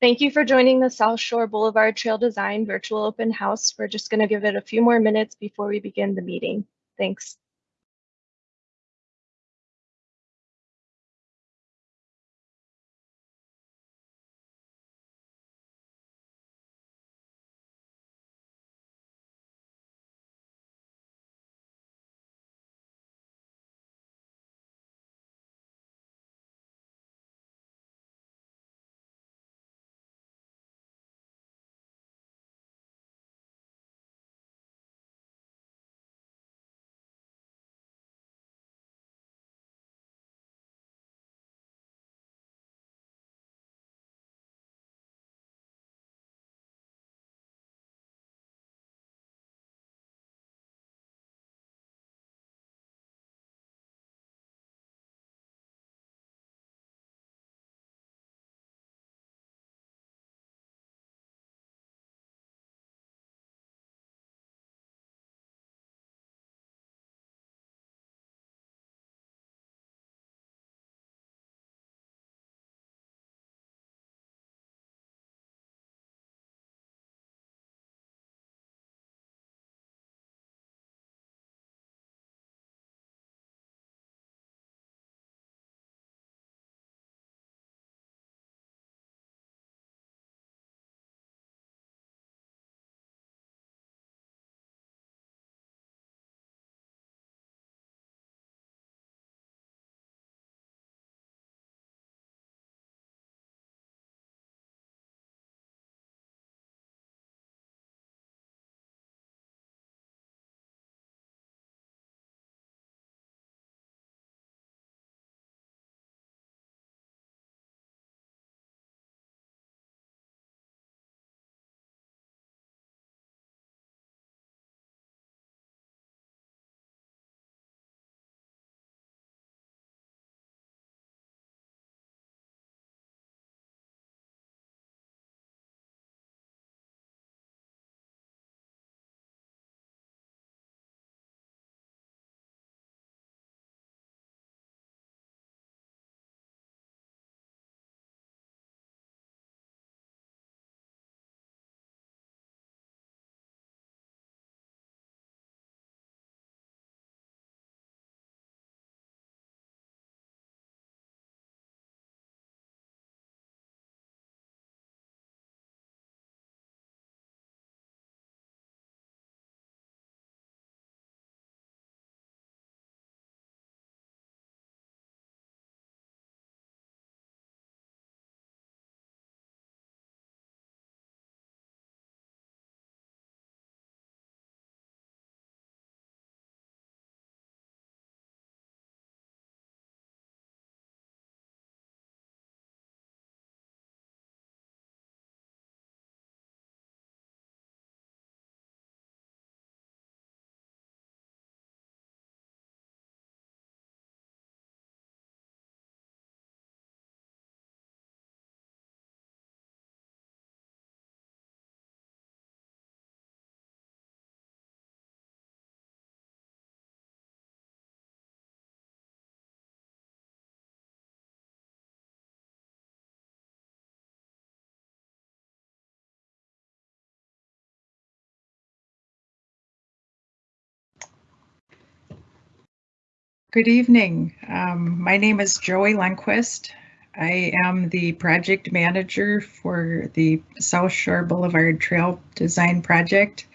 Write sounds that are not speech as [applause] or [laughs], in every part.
Thank you for joining the South Shore Boulevard Trail Design Virtual Open House. We're just going to give it a few more minutes before we begin the meeting. Thanks. Good evening. Um, my name is Joey Lundquist. I am the project manager for the South Shore Boulevard Trail Design Project.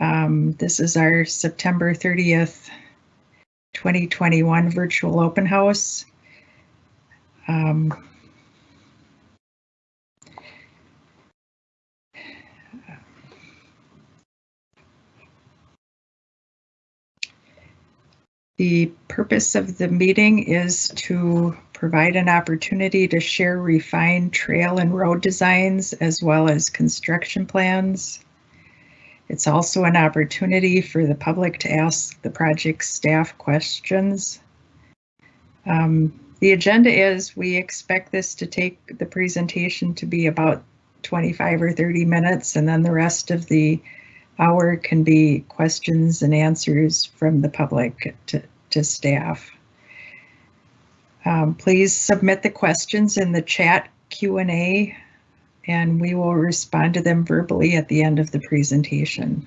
Um, this is our September 30th, 2021 virtual open house. Um, The purpose of the meeting is to provide an opportunity to share refined trail and road designs as well as construction plans. It's also an opportunity for the public to ask the project staff questions. Um, the agenda is we expect this to take the presentation to be about 25 or 30 minutes and then the rest of the hour can be questions and answers from the public to, to staff. Um, please submit the questions in the chat Q&A and we will respond to them verbally at the end of the presentation.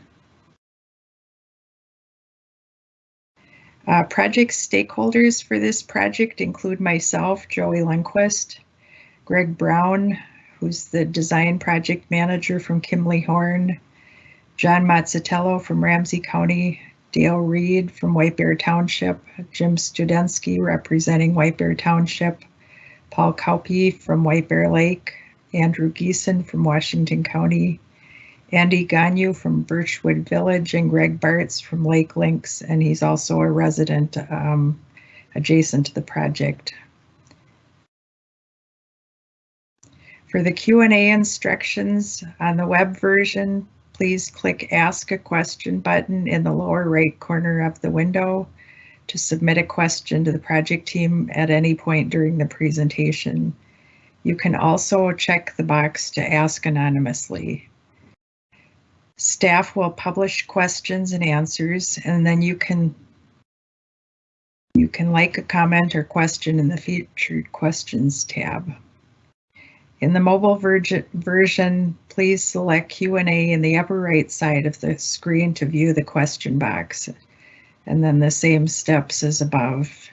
Uh, project stakeholders for this project include myself, Joey Lundquist, Greg Brown, who's the design project manager from Kimley Horn, John Mazzatello from Ramsey County, Dale Reed from White Bear Township, Jim Studensky representing White Bear Township, Paul Kaupe from White Bear Lake, Andrew Geeson from Washington County, Andy Ganyu from Birchwood Village, and Greg Bartz from Lake Links, and he's also a resident um, adjacent to the project. For the Q&A instructions on the web version, please click Ask a Question button in the lower right corner of the window to submit a question to the project team at any point during the presentation. You can also check the box to ask anonymously. Staff will publish questions and answers, and then you can you can like a comment or question in the featured questions tab. In the mobile version, please select Q&A in the upper right side of the screen to view the question box, and then the same steps as above.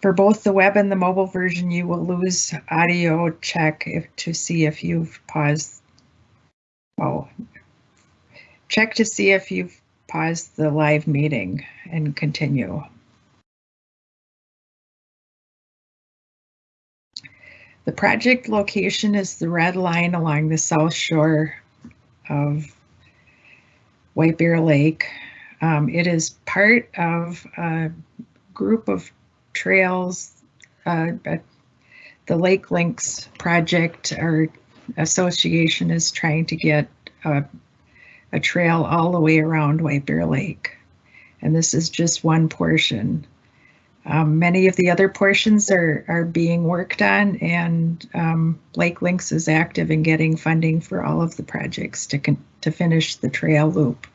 For both the web and the mobile version, you will lose audio check if, to see if you've paused. Oh, check to see if you've paused the live meeting and continue. The project location is the red line along the south shore of White Bear Lake. Um, it is part of a group of trails. Uh, the Lake Links project or association is trying to get a, a trail all the way around White Bear Lake. And this is just one portion. Um, many of the other portions are, are being worked on and um, Lake Links is active in getting funding for all of the projects to, to finish the trail loop.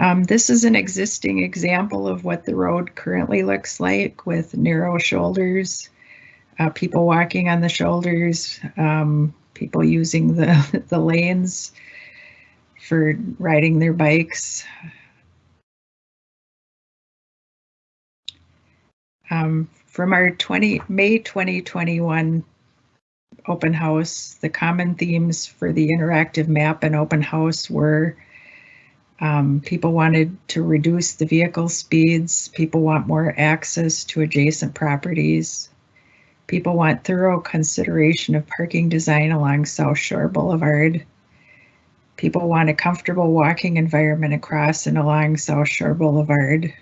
Um, this is an existing example of what the road currently looks like with narrow shoulders, uh, people walking on the shoulders, um, people using the, [laughs] the lanes for riding their bikes. Um, from our 20 May 2021 open house, the common themes for the interactive map and open house were um, people wanted to reduce the vehicle speeds. People want more access to adjacent properties. People want thorough consideration of parking design along South Shore Boulevard. People want a comfortable walking environment across and along South Shore Boulevard.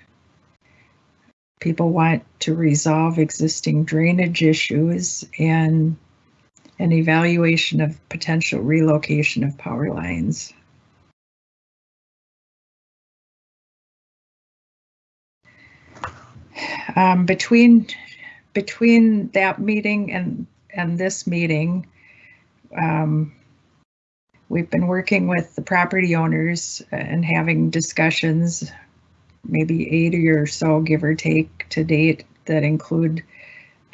People want to resolve existing drainage issues and an evaluation of potential relocation of power lines. Um, between between that meeting and and this meeting, um, we've been working with the property owners and having discussions, maybe 80 or so, give or take, to date that include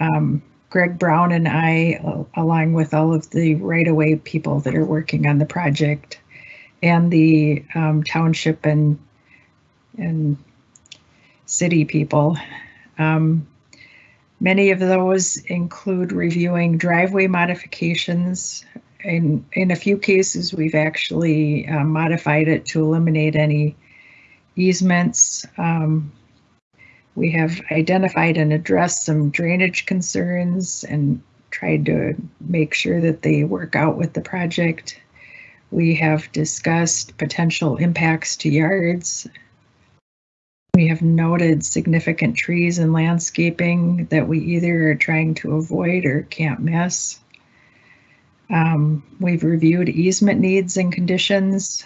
um, Greg Brown and I, along with all of the right-of-way people that are working on the project, and the um, township and and city people. Um, many of those include reviewing driveway modifications. In, in a few cases, we've actually uh, modified it to eliminate any easements. Um, we have identified and addressed some drainage concerns and tried to make sure that they work out with the project. We have discussed potential impacts to yards we have noted significant trees and landscaping that we either are trying to avoid or can't miss. Um, we've reviewed easement needs and conditions.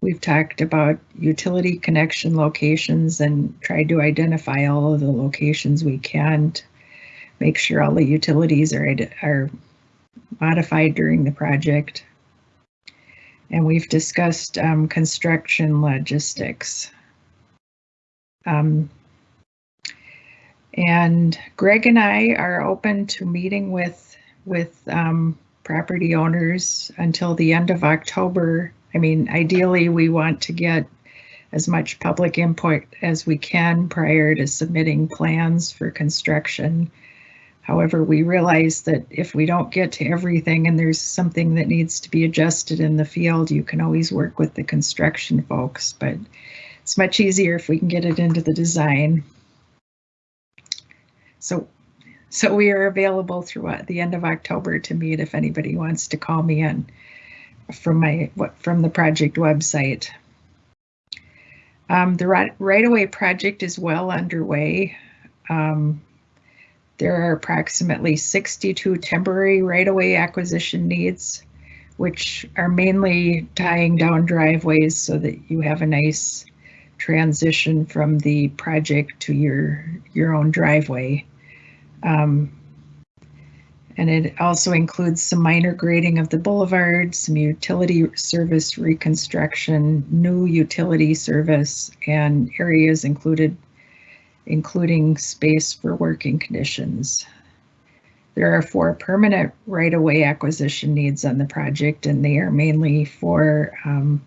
We've talked about utility connection locations and tried to identify all of the locations we can to make sure all the utilities are, are modified during the project. And we've discussed um, construction logistics. Um, And Greg and I are open to meeting with, with um, property owners until the end of October. I mean, ideally, we want to get as much public input as we can prior to submitting plans for construction. However, we realize that if we don't get to everything and there's something that needs to be adjusted in the field, you can always work with the construction folks, but it's much easier if we can get it into the design. So, so we are available through uh, the end of October to meet if anybody wants to call me in from my, from the project website. Um, the right, right-of-way project is well underway. Um, there are approximately 62 temporary right-of-way acquisition needs, which are mainly tying down driveways so that you have a nice transition from the project to your, your own driveway. Um, and it also includes some minor grading of the boulevard, some utility service reconstruction, new utility service, and areas included, including space for working conditions. There are four permanent right-of-way acquisition needs on the project, and they are mainly for um,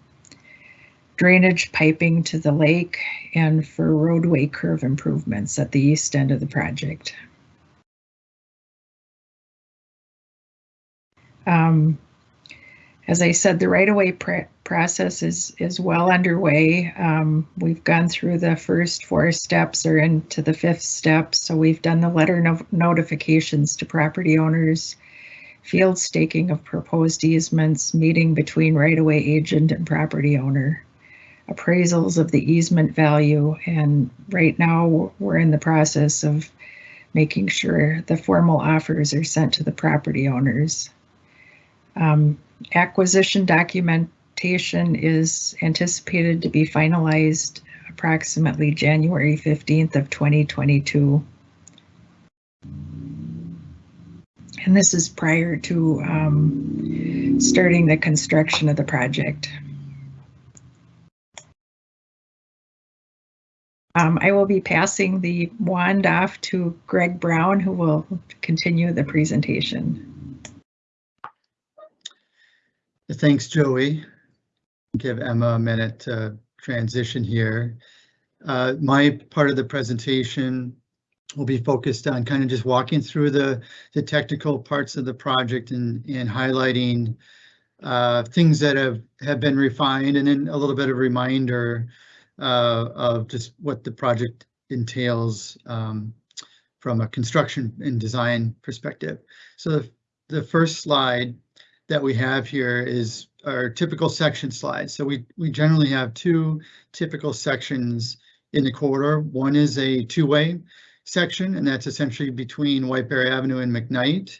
drainage piping to the lake and for roadway curve improvements at the east end of the project. Um, as I said, the right-of-way pr process is is well underway. Um, we've gone through the first four steps or into the fifth step. So we've done the letter no notifications to property owners, field staking of proposed easements, meeting between right-of-way agent and property owner, appraisals of the easement value, and right now we're in the process of making sure the formal offers are sent to the property owners. Um, acquisition documentation is anticipated to be finalized approximately January 15th of 2022. And this is prior to um, starting the construction of the project. Um, I will be passing the wand off to Greg Brown, who will continue the presentation. Thanks, Joey. Give Emma a minute to transition here. Uh, my part of the presentation will be focused on kind of just walking through the, the technical parts of the project and, and highlighting uh, things that have, have been refined and then a little bit of reminder uh, of just what the project entails um, from a construction and design perspective. So the, the first slide that we have here is our typical section slide. So we, we generally have two typical sections in the corridor. One is a two-way section, and that's essentially between White Bear Avenue and McKnight.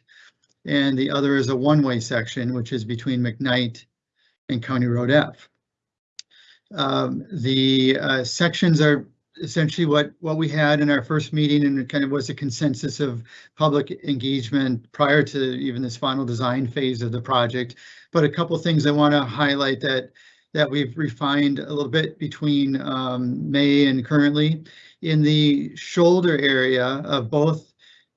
And the other is a one-way section, which is between McKnight and County Road F. Um, the uh, sections are essentially what what we had in our first meeting and it kind of was a consensus of public engagement prior to even this final design phase of the project. But a couple things I want to highlight that that we've refined a little bit between um, May and currently. In the shoulder area of both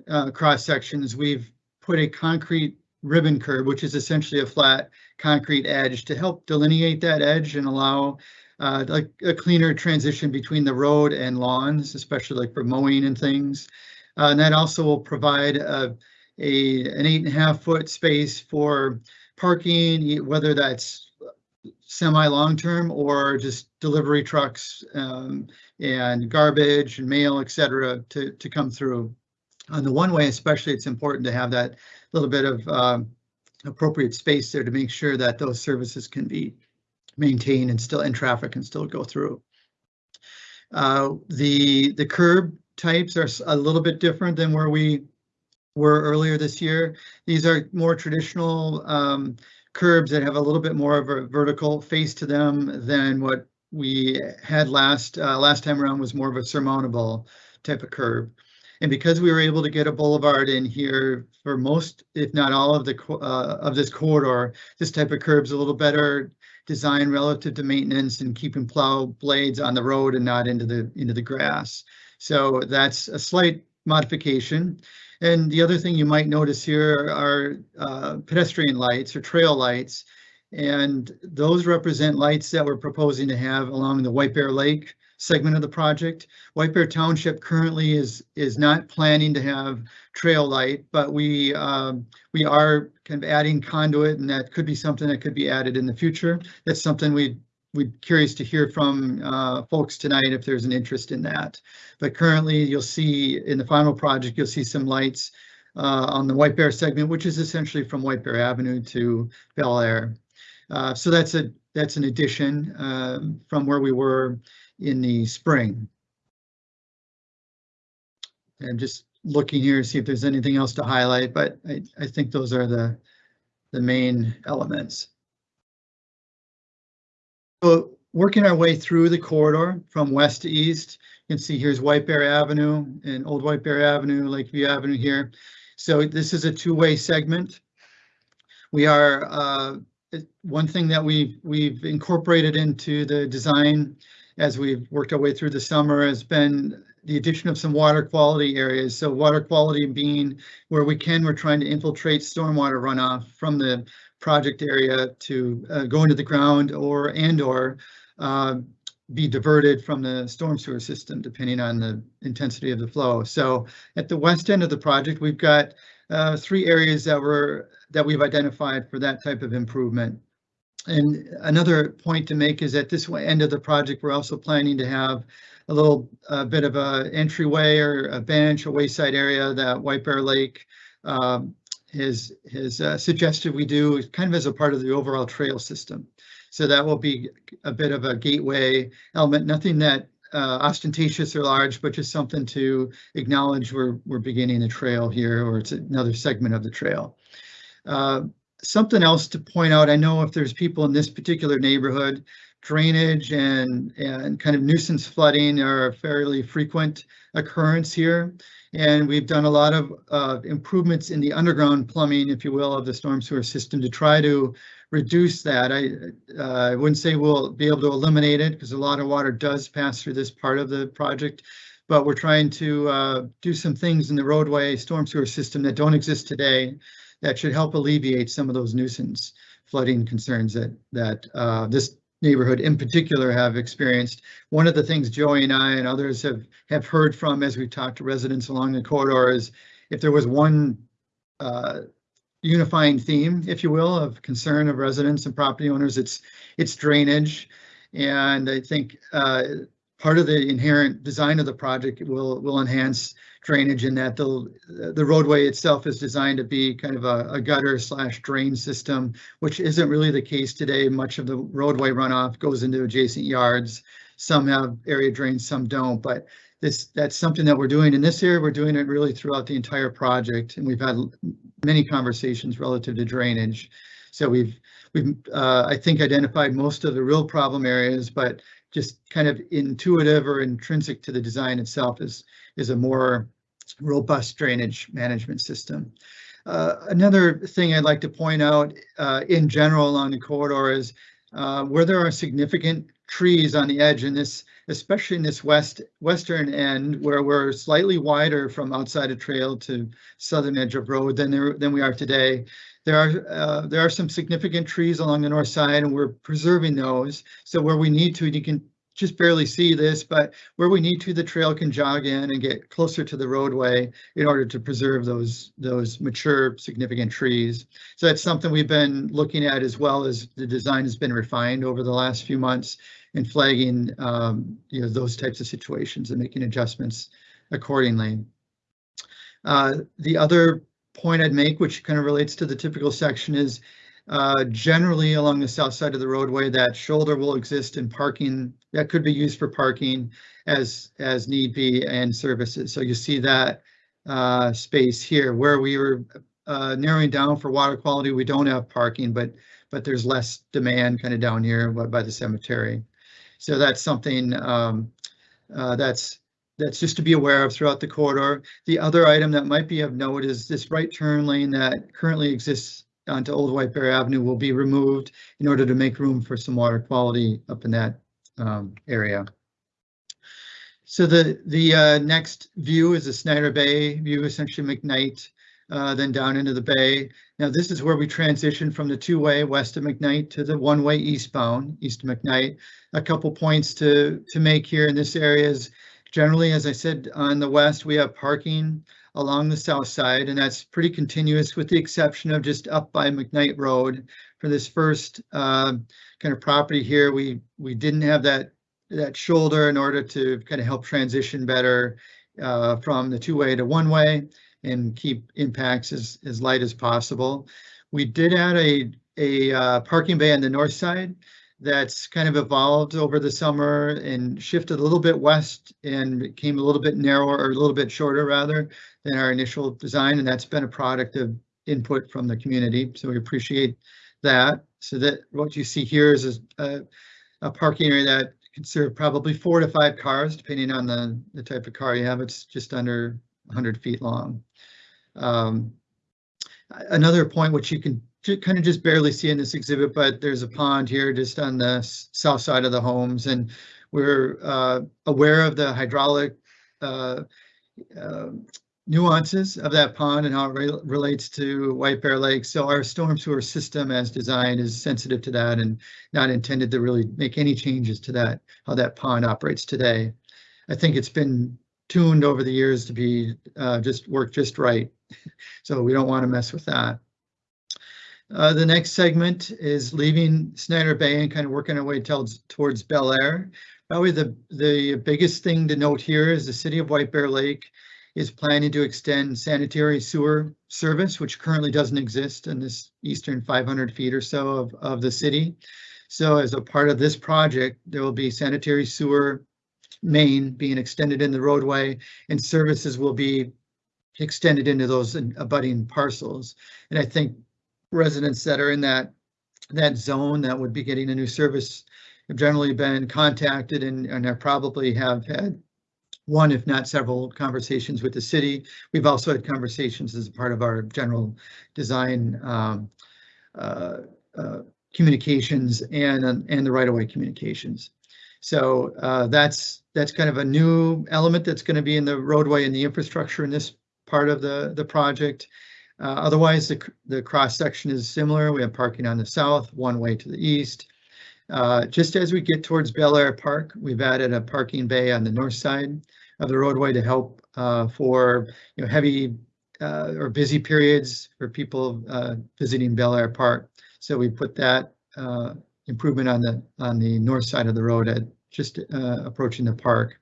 uh, cross sections, we've put a concrete ribbon curb, which is essentially a flat concrete edge to help delineate that edge and allow uh, like a cleaner transition between the road and lawns, especially like for mowing and things. Uh, and that also will provide a, a an eight and a half foot space for parking, whether that's semi long term or just delivery trucks um, and garbage and mail, etc., to to come through. On the one way, especially, it's important to have that little bit of uh, appropriate space there to make sure that those services can be maintain and still, in traffic and still go through. Uh, the, the curb types are a little bit different than where we were earlier this year. These are more traditional um, curbs that have a little bit more of a vertical face to them than what we had last uh, last time around was more of a surmountable type of curb. And because we were able to get a boulevard in here for most, if not all of the uh, of this corridor, this type of curb's a little better design relative to maintenance and keeping plow blades on the road and not into the into the grass. So that's a slight modification. And the other thing you might notice here are uh, pedestrian lights or trail lights. And those represent lights that we're proposing to have along the White Bear Lake segment of the project. White Bear Township currently is is not planning to have trail light, but we um, we are kind of adding conduit, and that could be something that could be added in the future. That's something we we're curious to hear from uh, folks tonight if there's an interest in that. But currently, you'll see in the final project, you'll see some lights uh, on the White Bear segment, which is essentially from White Bear Avenue to Bellaire. Uh, so that's a that's an addition um, from where we were in the spring. And just looking here, to see if there's anything else to highlight, but I, I think those are the, the main elements. So working our way through the corridor from west to east, you can see here's White Bear Avenue and Old White Bear Avenue, Lakeview Avenue here. So this is a two-way segment. We are, uh, one thing that we've, we've incorporated into the design as we've worked our way through the summer has been the addition of some water quality areas. So water quality being where we can, we're trying to infiltrate stormwater runoff from the project area to uh, go into the ground or and or uh, be diverted from the storm sewer system, depending on the intensity of the flow. So at the west end of the project, we've got uh, three areas that were that we've identified for that type of improvement. And another point to make is at this end of the project, we're also planning to have a little uh, bit of a entryway or a bench, a wayside area that White Bear Lake um, has, has uh, suggested we do kind of as a part of the overall trail system. So that will be a bit of a gateway element, nothing that uh, ostentatious or large, but just something to acknowledge we're, we're beginning a trail here or it's another segment of the trail. Uh, something else to point out, I know if there's people in this particular neighborhood, drainage and, and kind of nuisance flooding are a fairly frequent occurrence here. And we've done a lot of uh, improvements in the underground plumbing, if you will, of the storm sewer system to try to reduce that. I, uh, I wouldn't say we'll be able to eliminate it because a lot of water does pass through this part of the project, but we're trying to uh, do some things in the roadway storm sewer system that don't exist today that should help alleviate some of those nuisance flooding concerns that that uh, this neighborhood in particular have experienced. One of the things Joey and I and others have have heard from as we've talked to residents along the corridor is if there was one uh, unifying theme, if you will, of concern of residents and property owners, it's it's drainage. And I think uh, part of the inherent design of the project will will enhance drainage in that the the roadway itself is designed to be kind of a, a, gutter slash drain system, which isn't really the case today. Much of the roadway runoff goes into adjacent yards. Some have area drains, some don't, but this that's something that we're doing in this area. We're doing it really throughout the entire project, and we've had many conversations relative to drainage. So we've we've uh, I think identified most of the real problem areas, but just kind of intuitive or intrinsic to the design itself is is a more robust drainage management system. Uh, another thing I'd like to point out uh, in general along the corridor is uh, where there are significant trees on the edge in this, especially in this west western end where we're slightly wider from outside of trail to southern edge of road than there than we are today. There are uh, there are some significant trees along the north side and we're preserving those. So where we need to, you can just barely see this, but where we need to, the trail can jog in and get closer to the roadway in order to preserve those those mature significant trees. So that's something we've been looking at as well as the design has been refined over the last few months and flagging um, you know those types of situations and making adjustments accordingly. Uh, the other point I'd make, which kind of relates to the typical section, is uh, generally along the south side of the roadway, that shoulder will exist in parking that could be used for parking as as need be and services. So you see that uh, space here where we were uh, narrowing down for water quality. We don't have parking, but but there's less demand kind of down here by the cemetery. So that's something um, uh, that's that's just to be aware of throughout the corridor. The other item that might be of note is this right turn lane that currently exists onto Old White Bear Avenue will be removed in order to make room for some water quality up in that um, area. So the, the uh, next view is the Snyder Bay view, essentially McKnight, uh, then down into the bay. Now, this is where we transition from the two-way west of McKnight to the one-way eastbound, east of McKnight. A couple points to, to make here in this area is generally, as I said, on the west, we have parking along the south side, and that's pretty continuous with the exception of just up by McKnight Road. For this first uh, kind of property here, we, we didn't have that that shoulder in order to kind of help transition better uh, from the two-way to one-way and keep impacts as, as light as possible. We did add a, a uh, parking bay on the north side that's kind of evolved over the summer and shifted a little bit west and became a little bit narrower or a little bit shorter rather than our initial design. And that's been a product of input from the community. So we appreciate that. So that what you see here is a, a parking area that can serve probably four to five cars, depending on the, the type of car you have. It's just under 100 feet long. Um, another point which you can kind of just barely see in this exhibit, but there's a pond here just on the south side of the homes, and we're uh, aware of the hydraulic uh, uh, nuances of that pond and how it re relates to White Bear Lake. So our storm sewer system as designed is sensitive to that and not intended to really make any changes to that, how that pond operates today. I think it's been tuned over the years to be uh, just work just right. [laughs] so we don't want to mess with that. Uh, the next segment is leaving Snyder Bay and kind of working our way towards, Bellaire. Probably the, the biggest thing to note here is the city of White Bear Lake is planning to extend sanitary sewer service, which currently doesn't exist in this eastern 500 feet or so of, of the city. So as a part of this project, there will be sanitary sewer main being extended in the roadway and services will be extended into those abutting parcels. And I think residents that are in that that zone that would be getting a new service have generally been contacted and, and are probably have had one, if not several, conversations with the city. We've also had conversations as part of our general design um, uh, uh, communications and and the right-of-way communications. So uh, that's that's kind of a new element that's going to be in the roadway and the infrastructure in this part of the the project. Uh, otherwise, the, the cross section is similar. We have parking on the south, one way to the east. Uh, just as we get towards Bellaire Park, we've added a parking bay on the north side of the roadway to help uh, for you know heavy uh, or busy periods for people uh, visiting Bellaire Park. So we put that uh, improvement on the on the north side of the road at just approaching the park.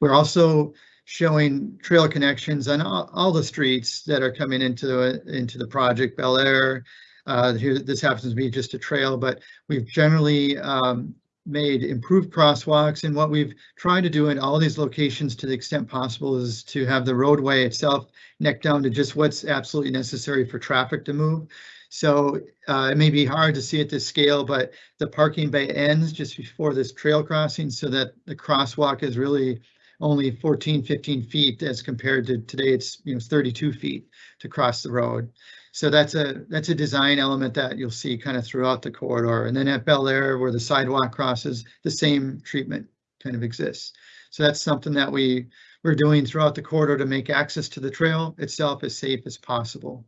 We're also showing trail connections on all, all the streets that are coming into the, into the project, Bellaire. Uh, here, this happens to be just a trail, but we've generally um, made improved crosswalks and what we've tried to do in all these locations to the extent possible is to have the roadway itself neck down to just what's absolutely necessary for traffic to move. So uh, it may be hard to see at this scale, but the parking bay ends just before this trail crossing so that the crosswalk is really only 14, 15 feet as compared to today it's you know 32 feet to cross the road. So that's a that's a design element that you'll see kind of throughout the corridor. And then at Bellaire where the sidewalk crosses, the same treatment kind of exists. So that's something that we we're doing throughout the corridor to make access to the trail itself as safe as possible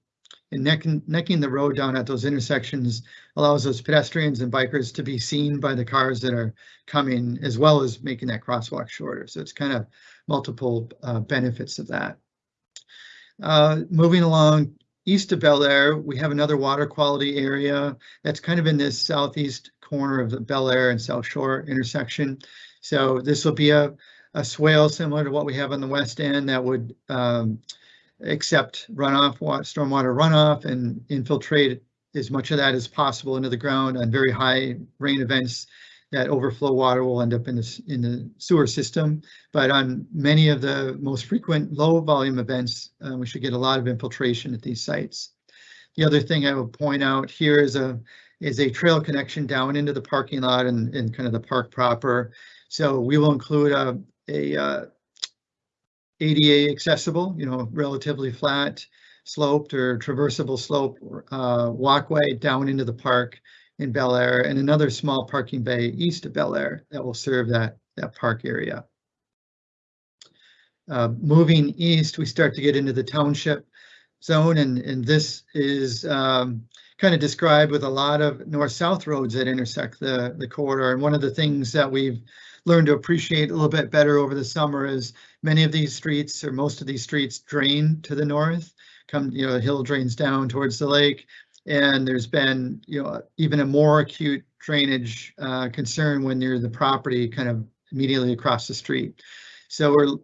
and necking, necking the road down at those intersections allows those pedestrians and bikers to be seen by the cars that are coming, as well as making that crosswalk shorter. So it's kind of multiple uh, benefits of that. Uh, moving along east of Bellaire, we have another water quality area that's kind of in this southeast corner of the Bellaire and South Shore intersection. So this will be a, a swale similar to what we have on the west end that would um, accept runoff, stormwater runoff and infiltrate as much of that as possible into the ground on very high rain events that overflow water will end up in the, in the sewer system. But on many of the most frequent low volume events, uh, we should get a lot of infiltration at these sites. The other thing I would point out here is a is a trail connection down into the parking lot and, and kind of the park proper. So we will include a, a uh, ADA accessible, you know, relatively flat sloped or traversable slope uh, walkway down into the park in Bellaire and another small parking bay east of Bellaire that will serve that, that park area. Uh, moving east, we start to get into the township zone and, and this is um, kind of described with a lot of north-south roads that intersect the, the corridor. And one of the things that we've learned to appreciate a little bit better over the summer is many of these streets or most of these streets drain to the north, come, you know, the hill drains down towards the lake. And there's been, you know, even a more acute drainage uh, concern when you're the property kind of immediately across the street. So we're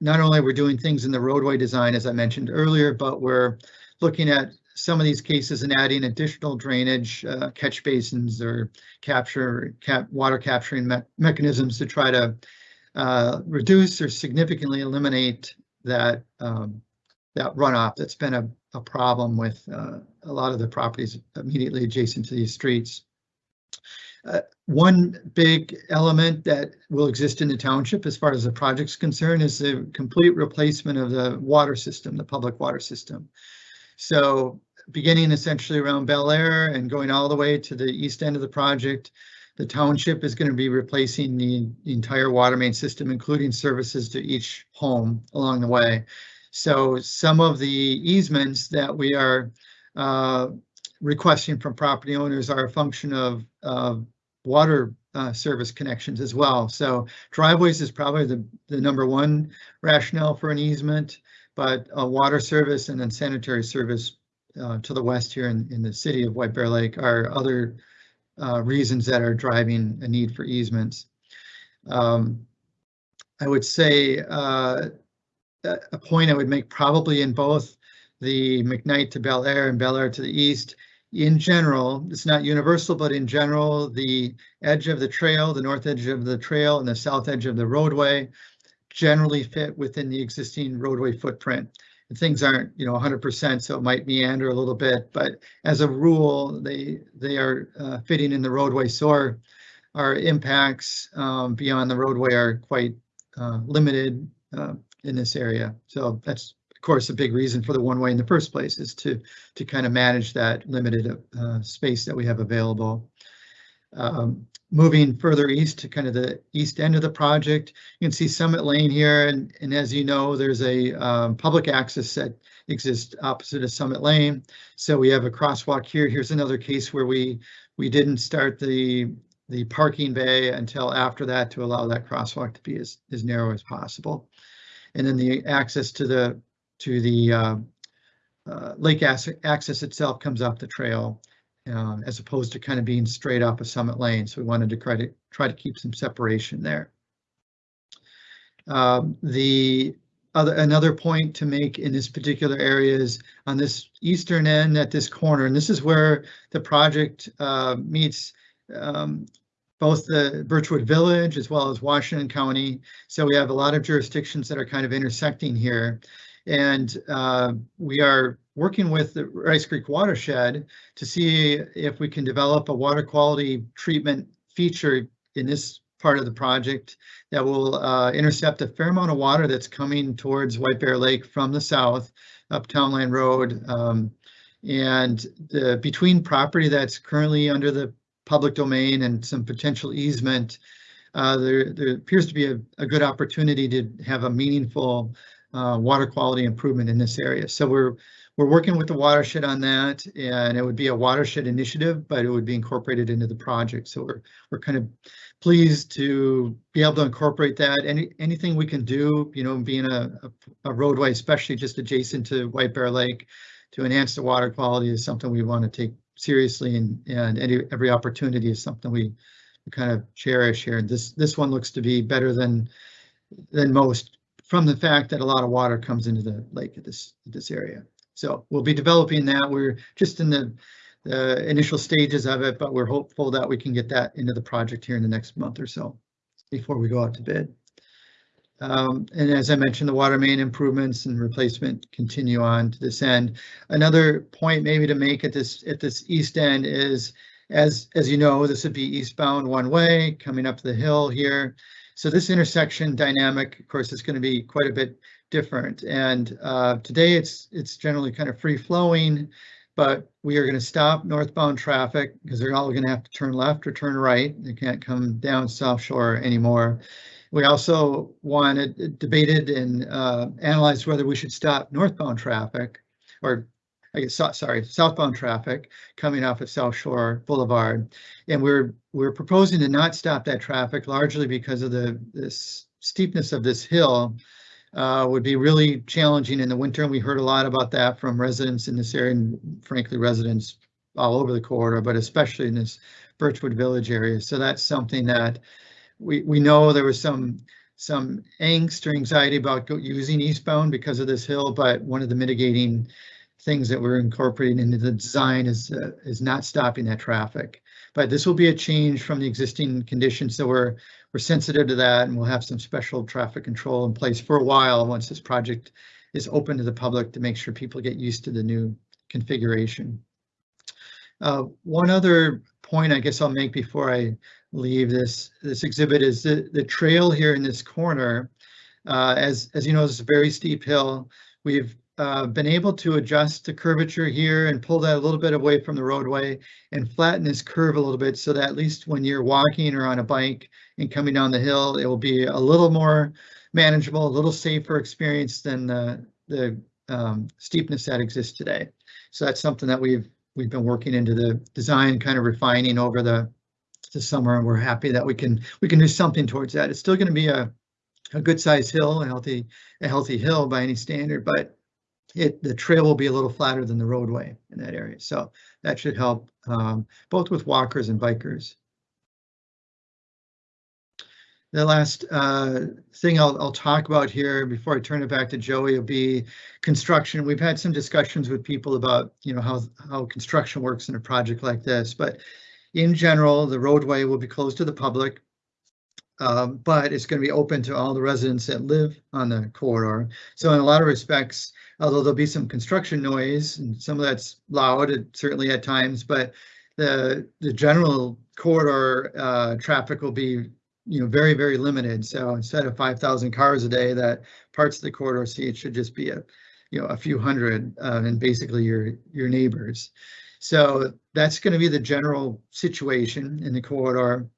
not only we're doing things in the roadway design, as I mentioned earlier, but we're looking at some of these cases and adding additional drainage, uh, catch basins or capture cap water capturing me mechanisms to try to uh, reduce or significantly eliminate that um, that runoff that's been a, a problem with uh, a lot of the properties immediately adjacent to these streets. Uh, one big element that will exist in the township as far as the project's concerned is the complete replacement of the water system, the public water system. So beginning essentially around Bellaire and going all the way to the east end of the project, the township is going to be replacing the, entire water main system, including services to each home along the way. So some of the easements that we are uh, requesting from property owners are a function of, water uh, service connections as well. So driveways is probably the, the number one rationale for an easement, but uh, water service and then sanitary service uh, to the west here in, in the city of White Bear Lake are other uh, reasons that are driving a need for easements. Um, I would say uh, a point I would make probably in both the McKnight to Bellaire and Bellaire to the east in general, it's not universal, but in general, the edge of the trail, the north edge of the trail and the south edge of the roadway generally fit within the existing roadway footprint. And things aren't, you know, 100%, so it might meander a little bit, but as a rule, they they are uh, fitting in the roadway. So our, our impacts um, beyond the roadway are quite uh, limited uh, in this area. So that's of course, a big reason for the one way in the first place is to to kind of manage that limited uh, space that we have available. Um, moving further east to kind of the east end of the project, you can see Summit Lane here, and, and as you know, there's a um, public access that exists opposite of Summit Lane. So we have a crosswalk here. Here's another case where we we didn't start the the parking bay until after that to allow that crosswalk to be as, as narrow as possible. And then the access to the to the uh, uh, lake access itself comes off the trail uh, as opposed to kind of being straight up a summit lane. So we wanted to try to try to keep some separation there. Um, the other another point to make in this particular area is on this eastern end at this corner, and this is where the project uh, meets um, both the Birchwood Village as well as Washington County. So we have a lot of jurisdictions that are kind of intersecting here. And uh, we are working with the Rice Creek watershed to see if we can develop a water quality treatment feature in this part of the project that will uh, intercept a fair amount of water that's coming towards White Bear Lake from the south up Townland Road. Um, and the between property that's currently under the public domain and some potential easement, uh, there, there appears to be a, a good opportunity to have a meaningful uh, water quality improvement in this area. So we're we're working with the watershed on that, and it would be a watershed initiative, but it would be incorporated into the project. So we're we're kind of pleased to be able to incorporate that. Any anything we can do, you know, being a, a, a roadway, especially just adjacent to White Bear Lake, to enhance the water quality is something we want to take seriously, and and any every opportunity is something we, kind of cherish here. This this one looks to be better than than most from the fact that a lot of water comes into the lake at this this area. So we'll be developing that. We're just in the, initial stages of it, but we're hopeful that we can get that into the project here in the next month or so before we go out to bid. Um, and as I mentioned, the water main improvements and replacement continue on to this end. Another point maybe to make at this at this east end is, as as you know, this would be eastbound one way coming up the hill here. So this intersection dynamic, of course, is going to be quite a bit different. And uh, today it's it's generally kind of free flowing, but we are going to stop northbound traffic because they're all going to have to turn left or turn right. They can't come down South Shore anymore. We also wanted, debated and uh, analyzed whether we should stop northbound traffic or I guess, sorry, southbound traffic coming off of South Shore Boulevard. And we're, we're proposing to not stop that traffic largely because of the, this steepness of this hill uh, would be really challenging in the winter. And we heard a lot about that from residents in this area and frankly, residents all over the corridor, but especially in this Birchwood Village area. So that's something that we, we know there was some, some angst or anxiety about using eastbound because of this hill, but one of the mitigating things that we're incorporating into the design is, uh, is not stopping that traffic. But this will be a change from the existing conditions, so we're, we're sensitive to that and we'll have some special traffic control in place for a while once this project is open to the public to make sure people get used to the new configuration. Uh, one other point I guess I'll make before I leave this, this exhibit is the, the trail here in this corner. Uh, as, as you know, it's a very steep hill. We've uh, been able to adjust the curvature here and pull that a little bit away from the roadway and flatten this curve a little bit so that at least when you're walking or on a bike and coming down the hill, it will be a little more manageable, a little safer experience than the, the um, steepness that exists today. So that's something that we've we've been working into the design, kind of refining over the the summer, and we're happy that we can we can do something towards that. It's still going to be a a good sized hill, a healthy a healthy hill by any standard, but it the trail will be a little flatter than the roadway in that area. So that should help um, both with walkers and bikers. The last uh, thing I'll, I'll talk about here before I turn it back to Joey will be construction. We've had some discussions with people about, you know, how, how construction works in a project like this, but in general, the roadway will be closed to the public. Um, but it's going to be open to all the residents that live on the corridor. So in a lot of respects, although there'll be some construction noise and some of that's loud, certainly at times, but the, the general corridor uh, traffic will be you know, very, very limited. So instead of five thousand cars a day, that parts of the corridor see it should just be a, you know, a few hundred, uh, and basically your, your neighbors. So that's going to be the general situation in the corridor.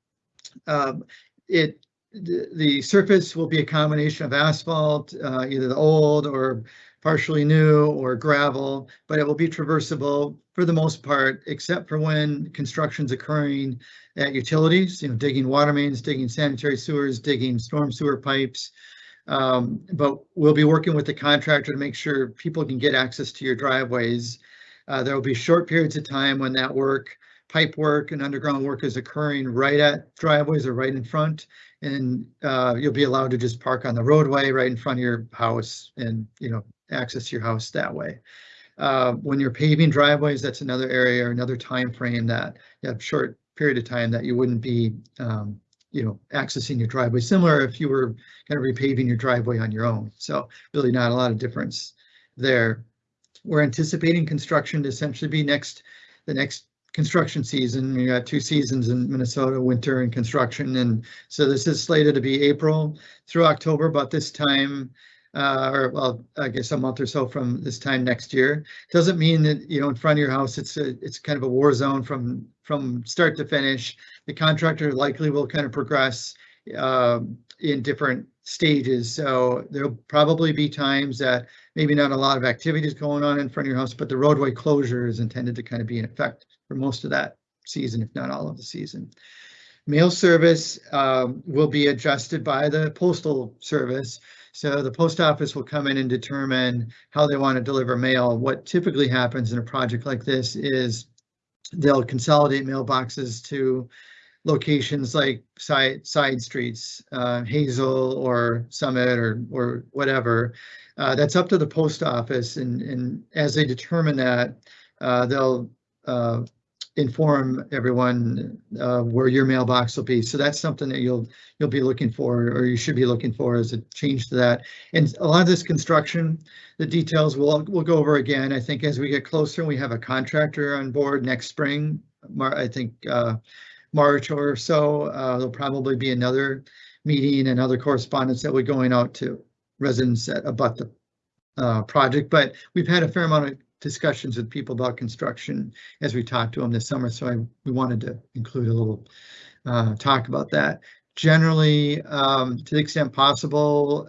Um, it, the, the surface will be a combination of asphalt, uh, either the old or partially new or gravel, but it will be traversable for the most part, except for when construction's occurring at utilities, you know, digging water mains, digging sanitary sewers, digging storm sewer pipes. Um, but we'll be working with the contractor to make sure people can get access to your driveways. Uh, there will be short periods of time when that work, pipe work and underground work is occurring right at driveways or right in front. And uh, you'll be allowed to just park on the roadway right in front of your house and, you know, access your house that way. Uh, when you're paving driveways, that's another area or another time frame that you have short period of time that you wouldn't be, um, you know, accessing your driveway. Similar if you were kind of repaving your driveway on your own. So really not a lot of difference there. We're anticipating construction to essentially be next, the next construction season. We got two seasons in Minnesota, winter and construction. And so this is slated to be April through October, but this time uh, or well, I guess a month or so from this time next year. Doesn't mean that, you know, in front of your house, it's a, it's kind of a war zone from, from start to finish. The contractor likely will kind of progress um, in different stages. So there'll probably be times that maybe not a lot of activities going on in front of your house, but the roadway closure is intended to kind of be in effect for most of that season, if not all of the season. Mail service um, will be adjusted by the postal service. So the post office will come in and determine how they want to deliver mail. What typically happens in a project like this is they'll consolidate mailboxes to locations like side side streets, uh, Hazel or Summit or or whatever. Uh, that's up to the post office, and and as they determine that, uh, they'll uh, inform everyone uh, where your mailbox will be. So that's something that you'll you'll be looking for, or you should be looking for as a change to that. And a lot of this construction, the details we'll we'll go over again. I think as we get closer, we have a contractor on board next spring. Mar I think uh, March or so. Uh, there'll probably be another meeting and other correspondence that we're going out to residents at, about the uh, project. But we've had a fair amount of discussions with people about construction as we talked to them this summer, so I we wanted to include a little uh, talk about that. generally, um, to the extent possible,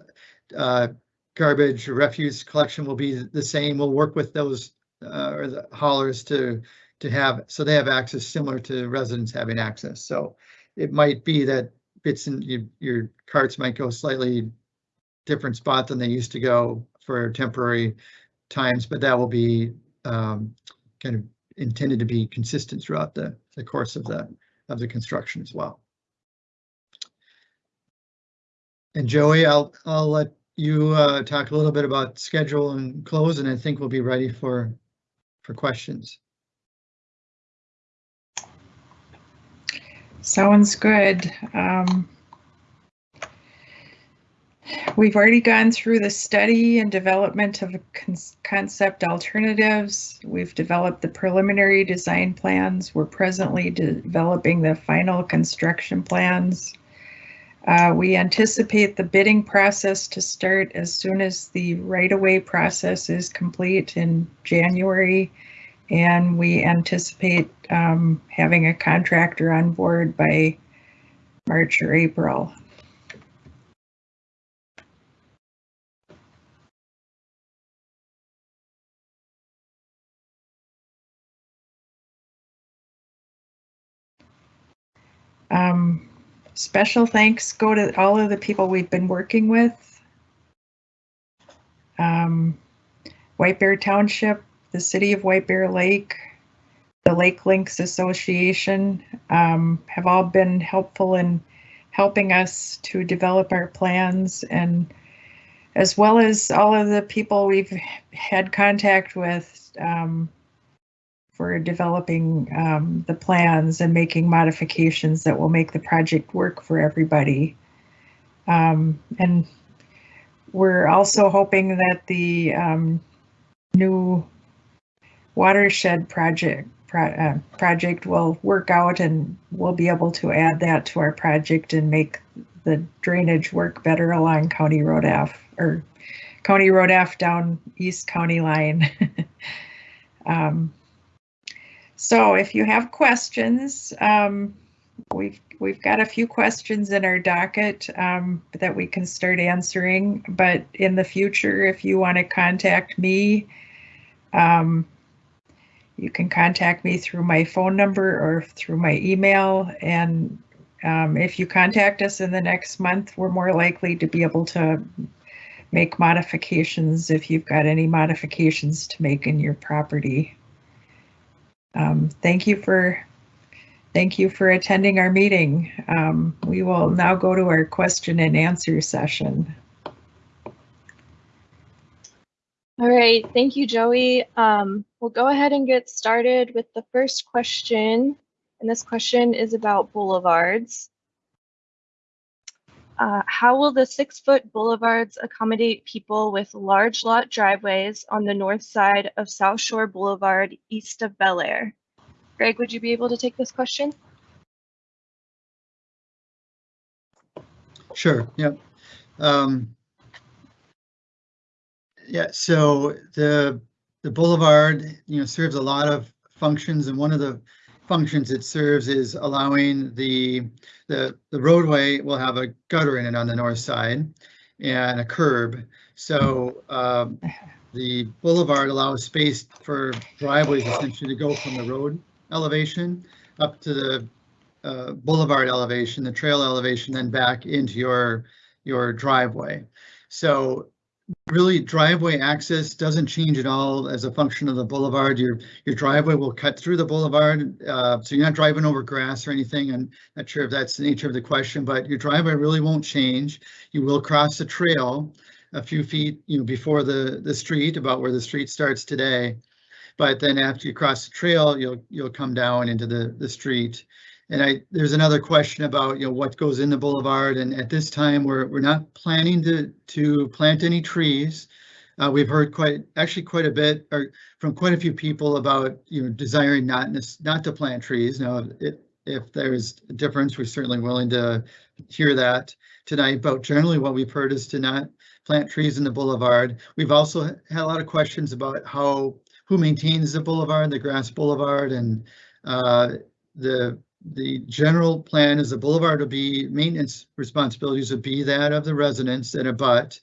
uh, garbage refuse collection will be the same. We'll work with those, uh, or the haulers to, to have, so they have access similar to residents having access. So it might be that bits and your, your carts might go slightly different spot than they used to go for temporary times, but that will be, um, kind of intended to be consistent throughout the, the course of the, of the construction as well. And Joey, I'll, I'll let you, uh, talk a little bit about schedule and close, and I think we'll be ready for, for questions. Sounds good. Um, We've already gone through the study and development of con- concept alternatives. We've developed the preliminary design plans. We're presently developing the final construction plans. Uh, we anticipate the bidding process to start as soon as the right-of-way process is complete in January. And we anticipate um, having a contractor on board by March or April. Um, special thanks go to all of the people we've been working with. Um, White Bear Township, the City of White Bear Lake, the Lake Links Association um, have all been helpful in helping us to develop our plans and as well as all of the people we've had contact with um, for developing um, the plans and making modifications that will make the project work for everybody. Um, and we're also hoping that the um, new watershed project pro uh, project will work out and we'll be able to add that to our project and make the drainage work better along County Road F or County Road F down East County line. [laughs] um, so if you have questions, um, we've we've got a few questions in our docket um, that we can start answering. But in the future, if you want to contact me, um, you can contact me through my phone number or through my email. And um, if you contact us in the next month, we're more likely to be able to make modifications if you've got any modifications to make in your property. Um, thank you for thank you for attending our meeting. Um, we will now go to our question and answer session. All right, thank you, Joey. Um, we'll go ahead and get started with the first question. And this question is about boulevards. Uh, how will the six foot boulevards accommodate people with large lot driveways on the north side of South Shore Boulevard east of Bellaire? Greg, would you be able to take this question? Sure, yeah. Um, yeah, so the the boulevard, you know, serves a lot of functions, and one of the functions it serves is allowing the the the roadway will have a gutter in it on the north side and a curb. So um, the boulevard allows space for driveways essentially to go from the road elevation up to the uh, boulevard elevation, the trail elevation, then back into your your driveway. So really driveway access doesn't change at all as a function of the boulevard. Your your driveway will cut through the boulevard, uh, so you're not driving over grass or anything. I'm not sure if that's the nature of the question, but your driveway really won't change. You will cross the trail a few feet, you know, before the the street, about where the street starts today. But then after you cross the trail, you'll you'll come down into the the street. And I, there's another question about, you know, what goes in the boulevard. And at this time, we're, we're not planning to, to plant any trees. Uh, we've heard quite, actually quite a bit, or from quite a few people about, you know, desiring not, not to plant trees. Now, if, if there's a difference, we're certainly willing to hear that tonight. But generally what we've heard is to not plant trees in the boulevard. We've also had a lot of questions about how, who maintains the boulevard, the grass boulevard, and uh, the the general plan is the boulevard will be, maintenance responsibilities would be that of the residents that abut.